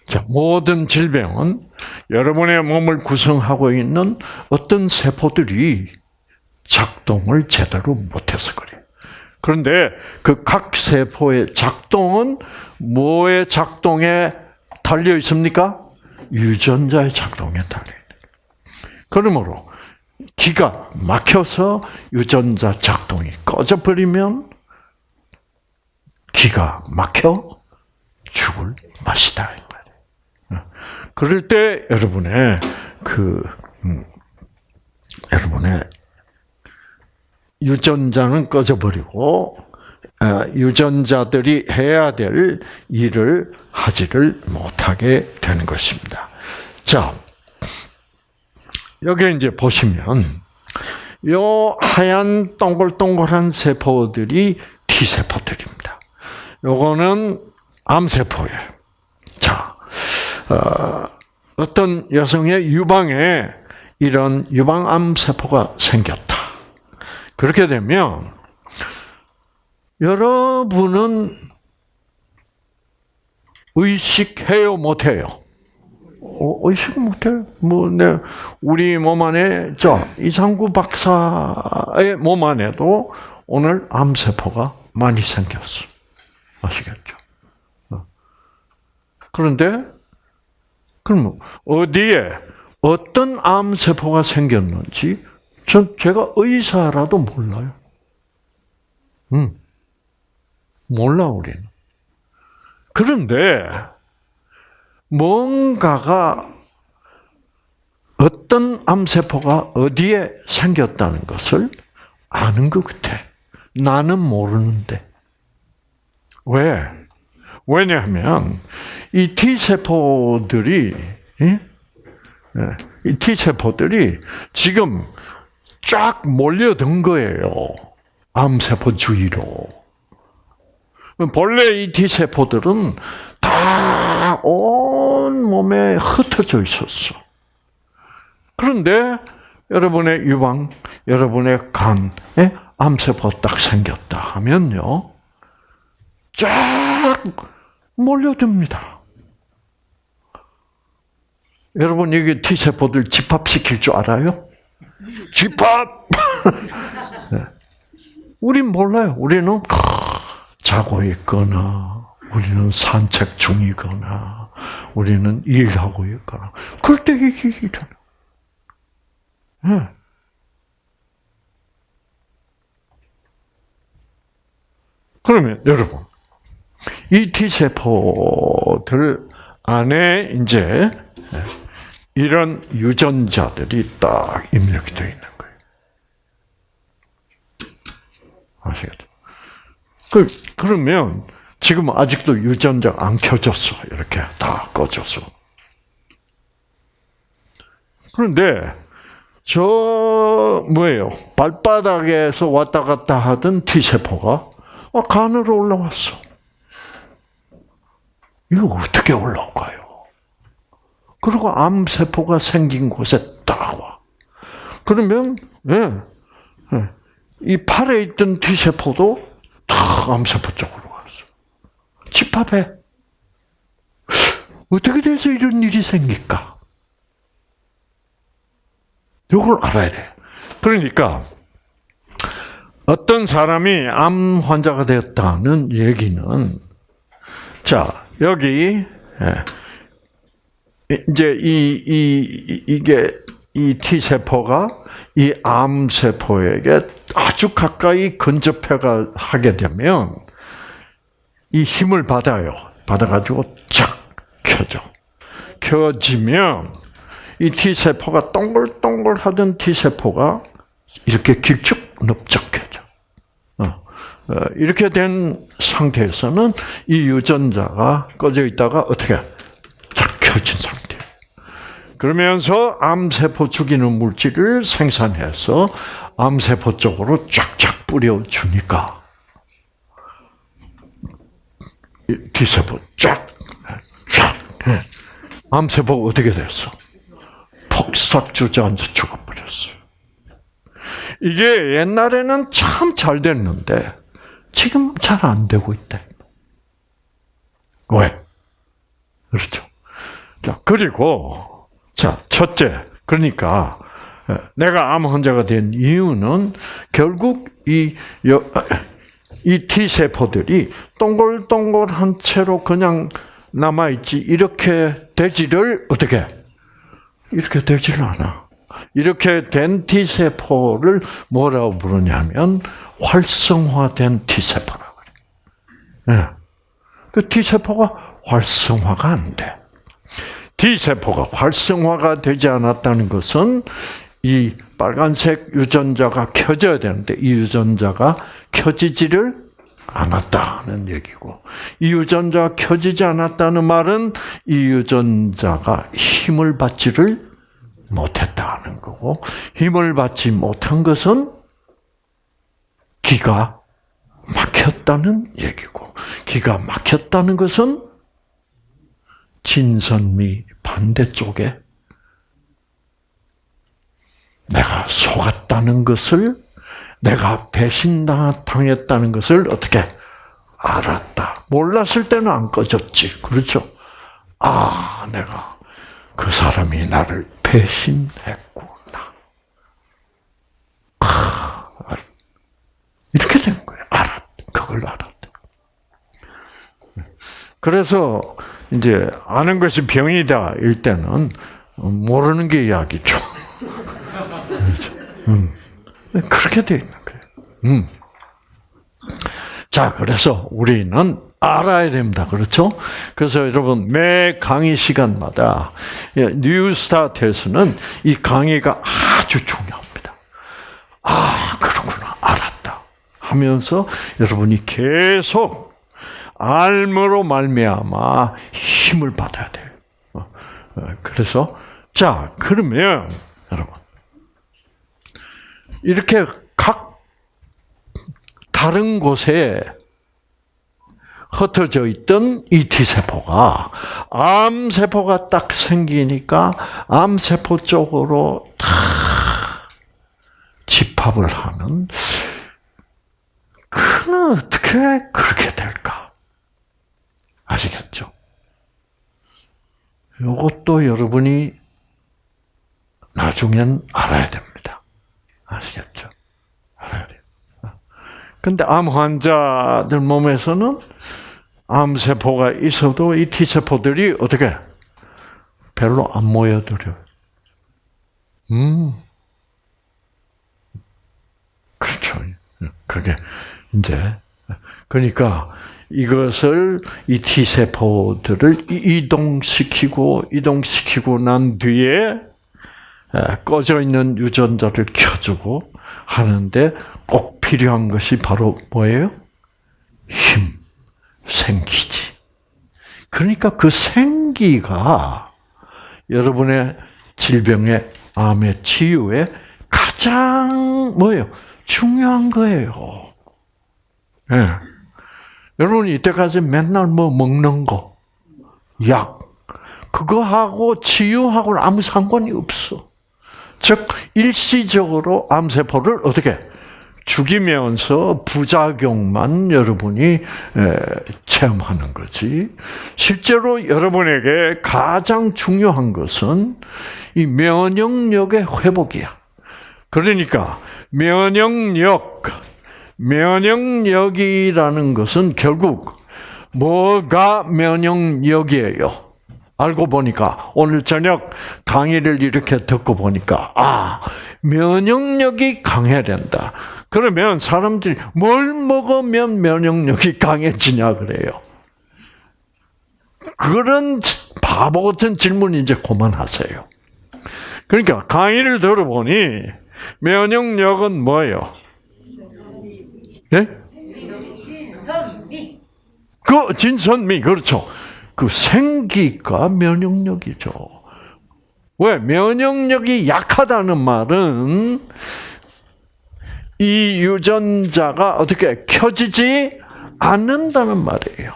자, 모든 질병은 여러분의 몸을 구성하고 있는 어떤 세포들이 작동을 제대로 못해서 그래요. 그런데 그 각 세포의 작동은 뭐의 작동에 달려 있습니까? 유전자의 작동에 달려 그러므로 기가 막혀서 유전자 작동이 꺼져 버리면 기가 막혀 죽을 맛이다. 그럴 때 여러분의 그 음, 여러분의 유전자는 꺼져 버리고 어, 유전자들이 해야 될 일을 하지를 못하게 되는 것입니다. 자, 여기 이제 보시면 요 하얀 동글동글한 세포들이 T 세포들입니다. 요거는 암 세포예요. 자, 어, 어떤 여성의 유방에 이런 유방암 세포가 생겼다. 그렇게 되면 여러분은 의식해요, 못해요? 어, 의식 못해요. 뭐, 네, 우리 몸 안에, 저, 이상구 박사의 몸 안에도 오늘 암세포가 많이 생겼어. 아시겠죠? 어. 그런데, 그럼 어디에, 어떤 암세포가 생겼는지, 전 제가 의사라도 몰라요. 음. 몰라, 우리는. 그런데, 뭔가가, 어떤 암세포가 어디에 생겼다는 것을 아는 것 같아. 나는 모르는데. 왜? 왜냐하면, 이 T세포들이, 예? 이 T세포들이 지금 쫙 몰려든 거예요. 암세포 주위로. 본래 이 T세포들은 다 온 몸에 흩어져 있었어. 그런데 여러분의 유방, 여러분의 간에 암세포 딱 생겼다 하면요. 쫙 몰려듭니다. 여러분, 여기 T세포들 집합시킬 줄 알아요? 집합! 우린 몰라요. 우리는 자고 있거나, 우리는 산책 중이거나, 우리는 일하고 있거나, 그럴 때 이게 일어나. 네. 그러면 여러분, 이 T세포들 안에 이제 이런 유전자들이 딱 입력이 되어 있는 거예요. 아시겠죠? 그, 그러면 지금 아직도 유전자 안 켜졌어. 이렇게 다 꺼졌어. 그런데 저 뭐예요? 발바닥에서 왔다 갔다 하던 T 세포가 간으로 올라왔어. 이거 어떻게 올라올까요? 그리고 암세포가 생긴 곳에 딱 와. 그러면, 예, 예. 이 팔에 있던 T세포도 탁 암세포 쪽으로 갔어. 집합해. 어떻게 돼서 이런 일이 생길까? 이걸 알아야 돼. 그러니까, 어떤 사람이 암 환자가 되었다는 얘기는, 자, 여기, 예, 이제 이, 이, 이게, 이 T세포가 이 암세포에게 아주 가까이 근접해 하게 되면, 이 힘을 받아요. 받아가지고 쫙 켜져. 켜지면, 이 T세포가 동글동글 하던 T세포가 이렇게 길쭉 넓적해져. 어, 이렇게 된 상태에서는 이 유전자가 꺼져 있다가 어떻게 쫙 켜진 상태. 그러면서 암세포 죽이는 물질을 생산해서 암세포 쪽으로 쫙쫙 뿌려주니까 T세포 쫙, 쫙. 암세포가 어떻게 됐어? 폭삭 주저앉아 죽어버렸어요. 이게 옛날에는 참 잘 됐는데 지금 잘 안 되고 있대. 왜? 그렇죠. 자, 그리고 자, 첫째. 그러니까 내가 암 환자가 된 이유는 결국 이, 이 T세포들이 동글동글한 채로 그냥 남아있지, 이렇게 되지를, 어떻게? 이렇게 되지를 않아. 이렇게 된 T세포를 뭐라고 부르냐면, 활성화된 T세포라고 그래. 네. 그 T세포가 활성화가 안 돼. T세포가 활성화가 되지 않았다는 것은 이 빨간색 유전자가 켜져야 되는데 이 유전자가 켜지지를 않았다는 얘기고 이 유전자가 켜지지 않았다는 말은 이 유전자가 힘을 받지를 못했다는 거고 힘을 받지 못한 것은 기가 막혔다는 얘기고 기가 막혔다는 것은 진선미 반대쪽에 내가 속았다는 것을 내가 배신당했다는 것을 어떻게 알았다. 몰랐을 때는 안 꺼졌지. 그렇죠? 아, 내가 그 사람이 나를 배신했구나. 아, 이렇게 된 거예요. 알았, 그걸 알았다. 그래서 이제 아는 것이 병이다 일 때는 모르는 게 약이죠. 음. 그렇게 돼 있는 거예요. 음. 자, 그래서 우리는 알아야 됩니다. 그렇죠? 그래서 여러분, 매 강의 시간마다 뉴스타트에서는 이 강의가 아주 중요합니다. 아, 그렇구나. 알았다. 하면서 여러분이 계속 알므로 말미암아 힘을 받아야 돼요. 어, 어, 그래서 자, 그러면 여러분 이렇게 각 다른 곳에 흩어져 있던 이 T세포가 암세포가 딱 생기니까 암세포 쪽으로 다 집합을 하는 그는 어떻게 그렇게 될까? 아시겠죠? 이것도 여러분이 나중엔 알아야 됩니다. 아시겠죠? 알아야 돼요. 근데 암 환자들 몸에서는 암세포가 있어도 이 T세포들이 어떻게 별로 안 모여들어요. 음. 그렇죠. 그게 이제 그러니까 이것을 이 T세포들을 이동시키고 이동시키고 난 뒤에 꺼져 있는 유전자를 켜주고 하는데 꼭 필요한 것이 바로 뭐예요? 힘, 생기지. 그러니까 그 생기가 여러분의 질병의 암의 치유에 가장 뭐예요? 중요한 거예요. 예. 네. 여러분 이때까지 맨날 뭐 먹는 거, 약. 그거하고 치유하고는 아무 상관이 없어. 즉 일시적으로 암세포를 어떻게 죽이면서 부작용만 여러분이 체험하는 거지. 실제로 여러분에게 가장 중요한 것은 이 면역력의 회복이야. 그러니까 면역력, 면역력이라는 것은 결국 뭐가 면역력이에요? 알고 보니까 오늘 저녁 강의를 이렇게 듣고 보니까 아 면역력이 강해야 된다. 그러면 사람들이 뭘 먹으면 면역력이 강해지냐 그래요. 그런 바보 같은 질문 이제 그만하세요. 그러니까 강의를 들어보니 면역력은 뭐예요? 예? 진선미. 그 진선미 그렇죠. 그 생기가 면역력이죠. 왜 면역력이 약하다는 말은 이 유전자가 어떻게 켜지지 않는다는 말이에요.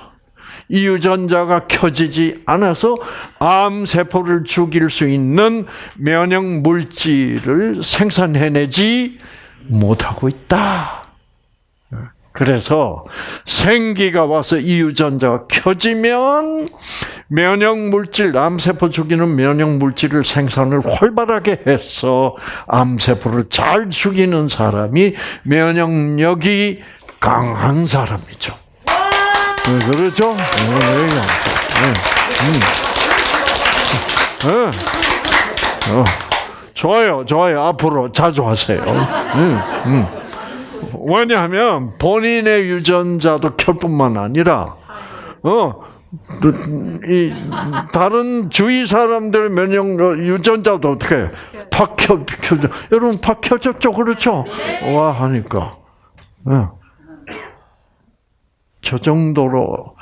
이 유전자가 켜지지 않아서 암 세포를 죽일 수 있는 면역 물질을 생산해내지 못하고 있다. 그래서 생기가 와서 이 유전자가 켜지면 면역 물질, 암세포 죽이는 면역 물질을 생산을 활발하게 해서 암세포를 잘 죽이는 사람이 면역력이 강한 사람이죠. 네, 그렇죠? 네, 네, 네. 어, 좋아요, 좋아요. 앞으로 자주 하세요. 왜냐하면 본인의 유전자도 켤 뿐만 아니라 어 이 다른 주위 사람들 면역 유전자도 어떻게 박혀 켜져 여러분 박혀졌죠? 그렇죠? 와 하니까. 네. 저 정도로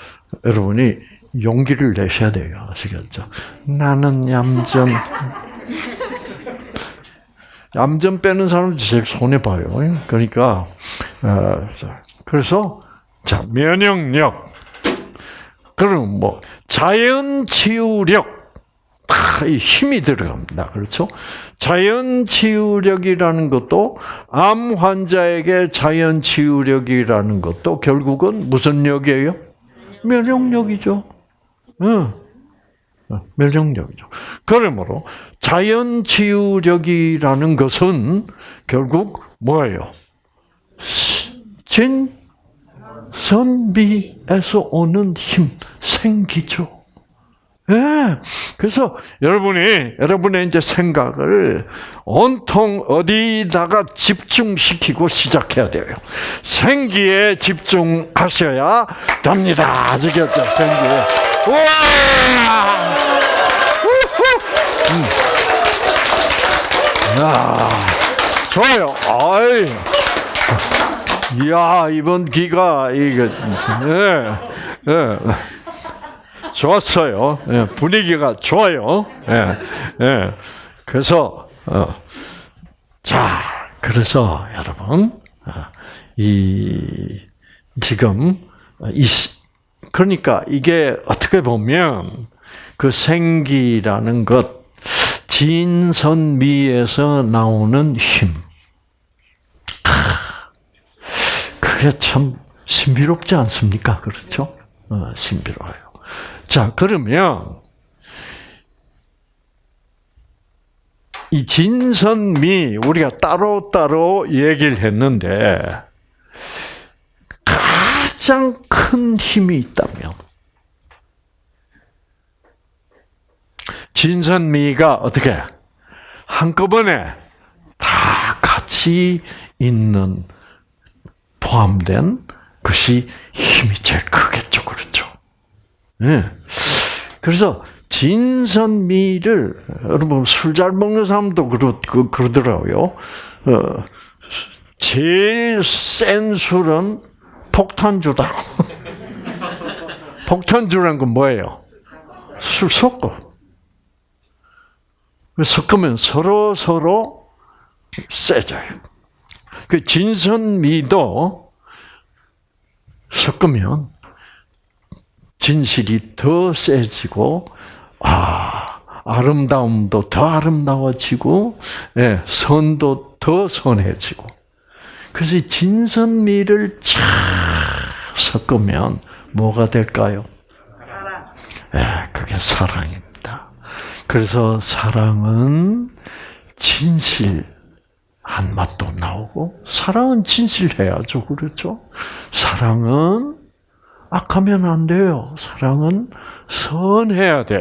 여러분이 용기를 내셔야 돼요. 아시겠죠? 나는 얌전 얌전 빼는 사람이 제일 손해 봐요. 그러니까 어, 그래서 자 면역력 그럼 뭐 자연 치유력 힘이 들어갑니다. 그렇죠? 자연 치유력이라는 것도 암 환자에게 자연 치유력이라는 것도 결국은 무슨 역이에요? 면역력이죠. 응. 면역력이죠. 그러므로 자연 치유력이라는 것은 결국 뭐예요? 진 선비에서 오는 힘, 생기죠. 예. 네. 그래서 여러분이 여러분의 이제 생각을 온통 어디다가 집중시키고 시작해야 돼요. 생기에 집중하셔야 됩니다. 아시겠죠? 생기에. 우와! 야, 좋아요. 아이. 이야, 이번 기가, 이게, 예, 예. 좋았어요. 예, 분위기가 좋아요. 예, 예. 그래서, 어, 자, 그래서 여러분, 어, 이, 지금, 이, 그러니까 이게 어떻게 보면 그 생기라는 것, 진선미에서 나오는 힘. 그게 참 신비롭지 않습니까? 그렇죠? 어, 신비로워요. 자, 그러면 이 진선미 우리가 따로따로 얘기를 했는데 가장 큰 힘이 있다면 진선미가 어떻게 한꺼번에 다 같이 있는 포함된 것이 힘이 제일 크겠죠, 그렇죠? 네. 그래서 진선미를 여러분 술 잘 먹는 사람도 그러, 그, 그러더라고요. 어, 제일 센 술은 폭탄주다. 폭탄주란 건 뭐예요? 술 섞어. 섞으면 서로 서로 세져요. 그 진선미도 섞으면 진실이 더 세지고 아 아름다움도 더 아름다워지고 예, 선도 더 선해지고 그래서 진선미를 쫙 섞으면 뭐가 될까요? 예, 그게 사랑입니다. 그래서 사랑은 진실 한 맛도 나오고 사랑은 진실해야죠. 그렇죠? 사랑은 악하면 안 돼요. 사랑은 선해야 돼.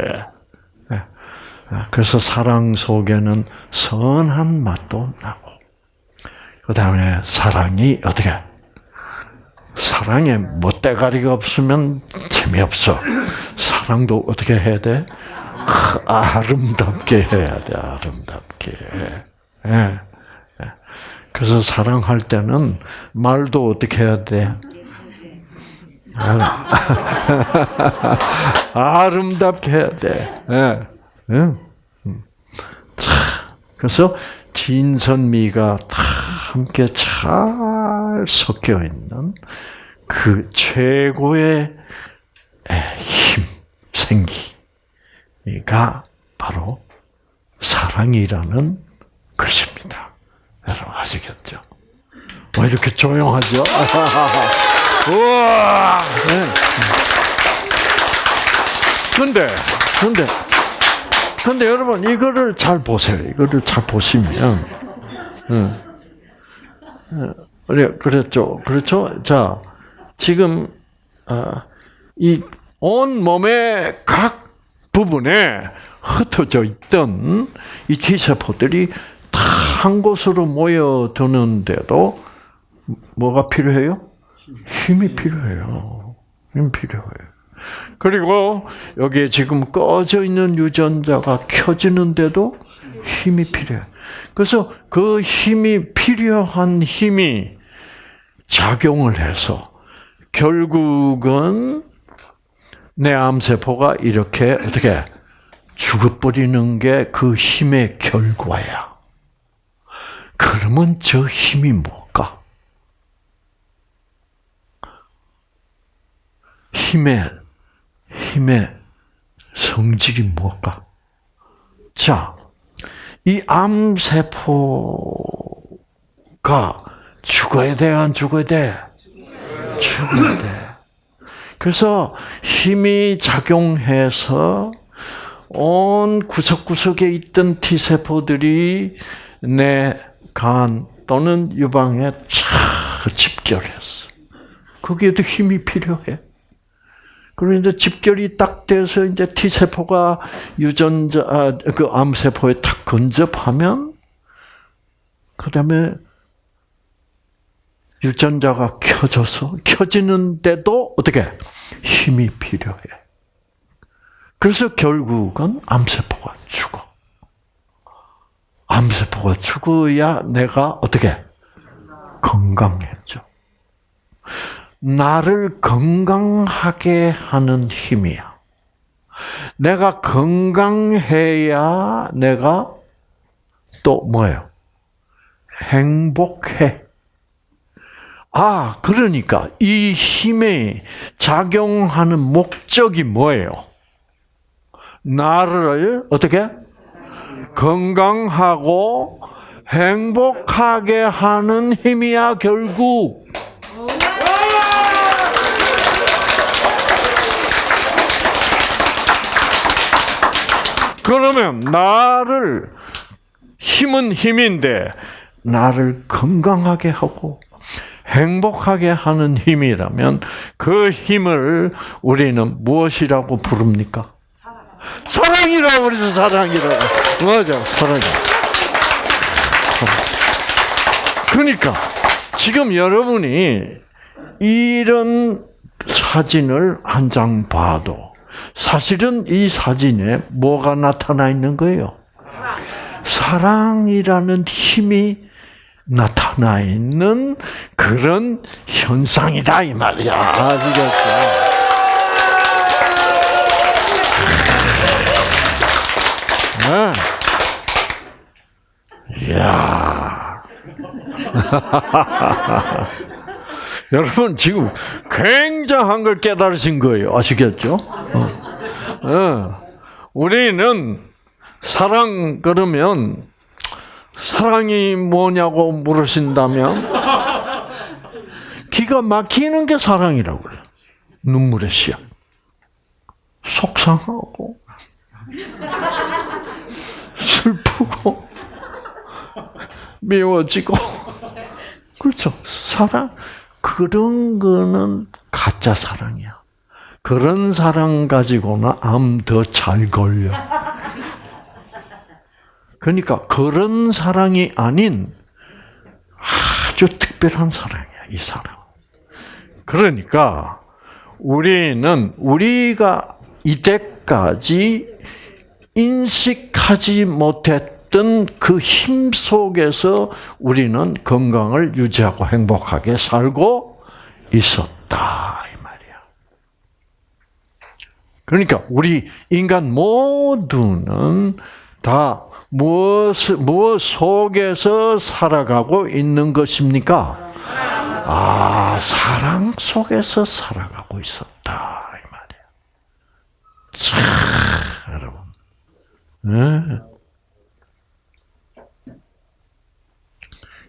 예. 그래서 사랑 속에는 선한 맛도 나고, 그 다음에 사랑이 어떻게? 사랑에 멋대가리가 없으면 재미없어. 사랑도 어떻게 해야 돼? 아 름답게 해야 돼, 아름답게. 예. 예. 그래서 사랑할 때는 말도 어떻게 해야 돼? 아름답게 해야 돼. 예. 음. 그래서 진선미가 다 함께 잘 섞여 있는 그 최고의 힘, 생기가 바로 사랑이라는 것입니다. 여러분 아시겠죠? 왜 이렇게 조용하죠? 우와! 네. 근데, 근데, 근데 여러분, 이거를 잘 보세요. 이거를 잘 보시면, 응. 그래, 그랬죠. 그렇죠? 자, 지금, 아, 이온 몸의 각 부분에 흩어져 있던 이 T세포들이 다 한 곳으로 모여드는데도 뭐가 필요해요? 힘이 필요해요. 힘 필요해요. 그리고 여기에 지금 꺼져 있는 유전자가 켜지는데도 힘이 필요해. 그래서 그 힘이 필요한 힘이 작용을 해서 결국은 내 암세포가 이렇게 어떻게 죽어버리는 게 그 힘의 결과야. 그러면 저 힘이 뭘까? 힘의, 힘의 성질이 뭘까? 자, 이 암세포가 죽어야 돼, 안 죽어야 돼? 죽어야 돼. 그래서 힘이 작용해서 온 구석구석에 있던 T세포들이 내 간 또는 유방에 차 집결했어. 거기에도 힘이 필요해. 그리고 이제 집결이 딱 돼서 이제 T 세포가 유전자 아, 그 암 세포에 탁 근접하면 그다음에 유전자가 켜져서 켜지는데도 어떻게 힘이 필요해. 그래서 결국은 암세포가 죽어. 암세포가 죽어야 내가 어떻게 건강해져. 나를 건강하게 하는 힘이야. 내가 건강해야 내가 또 뭐예요? 행복해. 아, 그러니까 이 힘에 작용하는 목적이 뭐예요? 나를 어떻게 건강하고 행복하게 하는 힘이야 결국. 그러면 나를 힘은 힘인데 나를 건강하게 하고 행복하게 하는 힘이라면 그 힘을 우리는 무엇이라고 부릅니까? 사랑 이라고 그러죠, 사랑이라고. 맞아, 사랑. 그러니까 지금 여러분이 이런 사진을 한 장 봐도 사실은 이 사진에 뭐가 나타나 있는 거예요? 사랑이라는 힘이 나타나 있는 그런 현상이다 이 말이야. 아시겠죠? 네. 이야. 여러분 지금 굉장한 걸 깨달으신 거예요. 아시겠죠? 어. 어. 우리는 사랑 그러면 사랑이 뭐냐고 물으신다면 기가 막히는 게 사랑이라고 그래요. 눈물의 시작. 속상하고 슬프고 미워지고 그렇죠. 사랑 그런 거는 가짜 사랑이야. 그런 사랑 가지고는 암 더 잘 걸려. 그러니까 그런 사랑이 아닌 아주 특별한 사랑이야, 이 사랑. 그러니까 우리는 우리가 이때까지 인식하지 못했던 그 힘 속에서 우리는 건강을 유지하고 행복하게 살고 있었다 이 말이야. 그러니까 우리 인간 모두는 다 무엇 무엇 속에서 살아가고 있는 것입니까? 아, 사랑 속에서 살아가고 있었다 이 말이야. 참, 여러분. 네.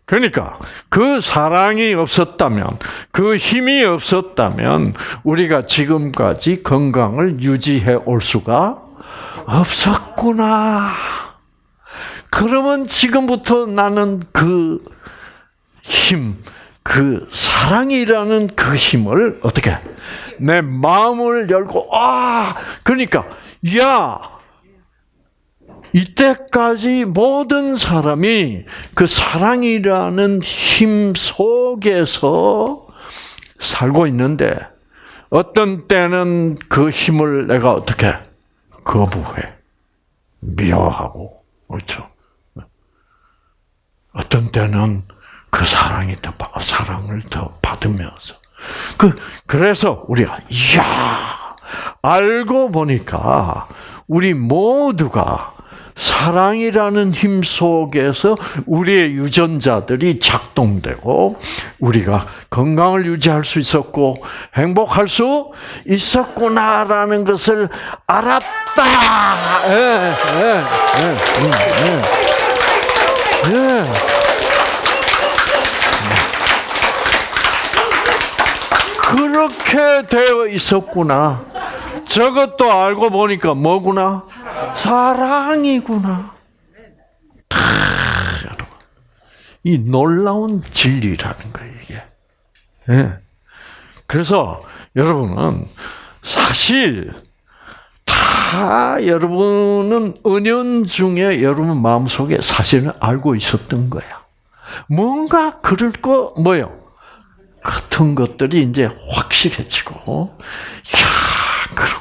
그러니까 그 사랑이 없었다면, 그 힘이 없었다면 우리가 지금까지 건강을 유지해 올 수가 없었구나. 그러면 지금부터 나는 그 힘, 그 사랑이라는 그 힘을 어떻게 내 마음을 열고 아 그러니까 야 이때까지 모든 사람이 그 사랑이라는 힘 속에서 살고 있는데 어떤 때는 그 힘을 내가 어떻게 거부해 미워하고 그렇죠. 어떤 때는 그 사랑이 더 사랑을 더 받으면서 그 그래서 우리가 이야 알고 보니까 우리 모두가 사랑이라는 힘 속에서 우리의 유전자들이 작동되고 우리가 건강을 유지할 수 있었고 행복할 수 있었구나라는 것을 알았다. 예, 예, 예, 예, 예. 그렇게 되어 있었구나. 저것도 알고 보니까 뭐구나? 사랑 이구나. 이 놀라운 진리라는 거예요, 이게. 네. 그래서 여러분은 사실 다 여러분은 은연 중에 여러분 마음속에 사실은 알고 있었던 거야. 뭔가 그럴 거 뭐요? 같은 것들이 이제 확실해지고, 야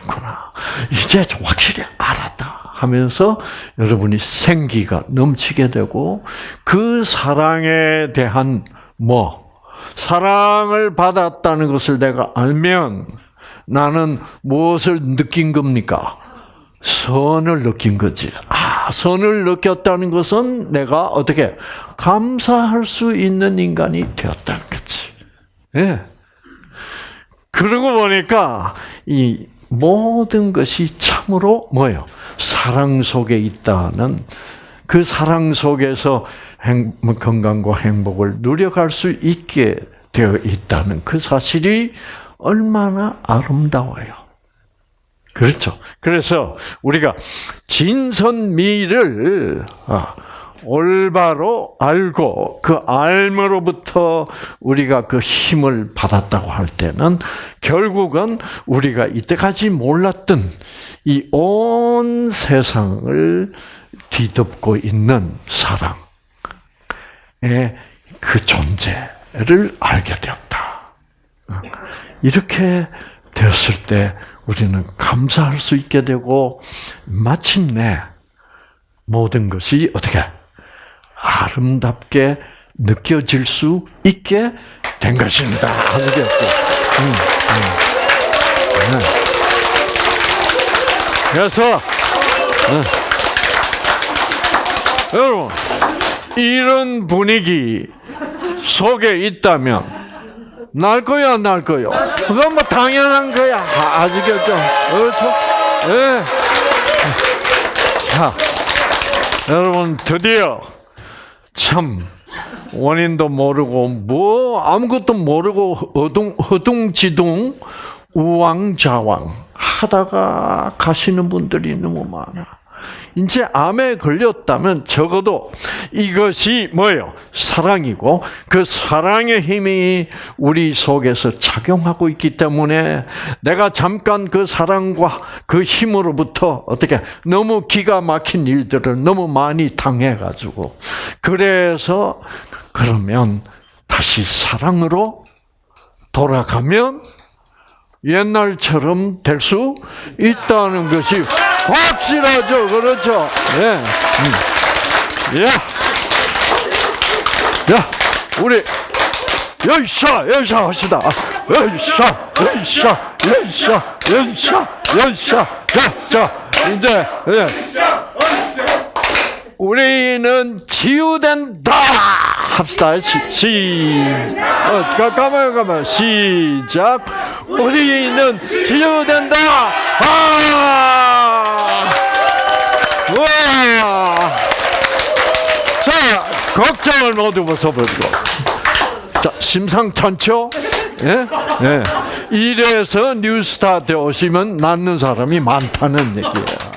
그렇구나. 이제 확실히 알았다. 하면서 여러분이 생기가 넘치게 되고, 그 사랑에 대한 뭐, 사랑을 받았다는 것을 내가 알면 나는 무엇을 느낀 겁니까? 선을 느낀 거지. 아, 선을 느꼈다는 것은 내가 어떻게 감사할 수 있는 인간이 되었다는 거지. 예. 그러고 보니까 이 모든 것이 참으로 뭐요? 사랑 속에 있다는 그 사랑 속에서 행, 건강과 행복을 누려갈 수 있게 되어 있다는 그 사실이 얼마나 아름다워요. 그렇죠. 그래서 우리가 진선미를 아, 올바로 알고 그 알므로부터 우리가 그 힘을 받았다고 할 때는 결국은 우리가 이때까지 몰랐던 이 온 세상을 뒤덮고 있는 사랑의 그 존재를 알게 되었다. 이렇게 되었을 때 우리는 감사할 수 있게 되고 마침내 모든 것이 어떻게 아름답게 느껴질 수 있게 된 것입니다. 아시겠죠? 음, 음. 네. 그래서 네. 여러분 이런 분위기 속에 있다면 날 거야, 안 날 거요? 그건 뭐 당연한 거야. 아, 아시겠죠? 그렇죠? 예. 자, 여러분, 드디어 참, 원인도 모르고, 뭐, 아무것도 모르고, 허둥, 허둥지둥, 우왕좌왕 하다가 가시는 분들이 너무 많아. 이제 암에 걸렸다면 적어도 이것이 뭐예요? 사랑이고 그 사랑의 힘이 우리 속에서 작용하고 있기 때문에 내가 잠깐 그 사랑과 그 힘으로부터 어떻게 너무 기가 막힌 일들을 너무 많이 당해가지고 그래서 그러면 다시 사랑으로 돌아가면 옛날처럼 될 수 있다는 것이 확실하죠. 그렇죠. 예. 음. 야. 야, 우리 열샤, 열샤 합시다. 열샤, 열샤, 열샤, 열샤, 열샤. 자, 자, 이제 예. 우리는 치유된다 합시다. 시, 시, 어, 가, 가만, 가만. 시작. 우리는 치유된다. 아! 와! 자, 걱정을 모두 벗어버리고. 자, 심상찮죠? 예? 예. 이래서 뉴스타트 오시면 낫는 사람이 많다는 얘기예요.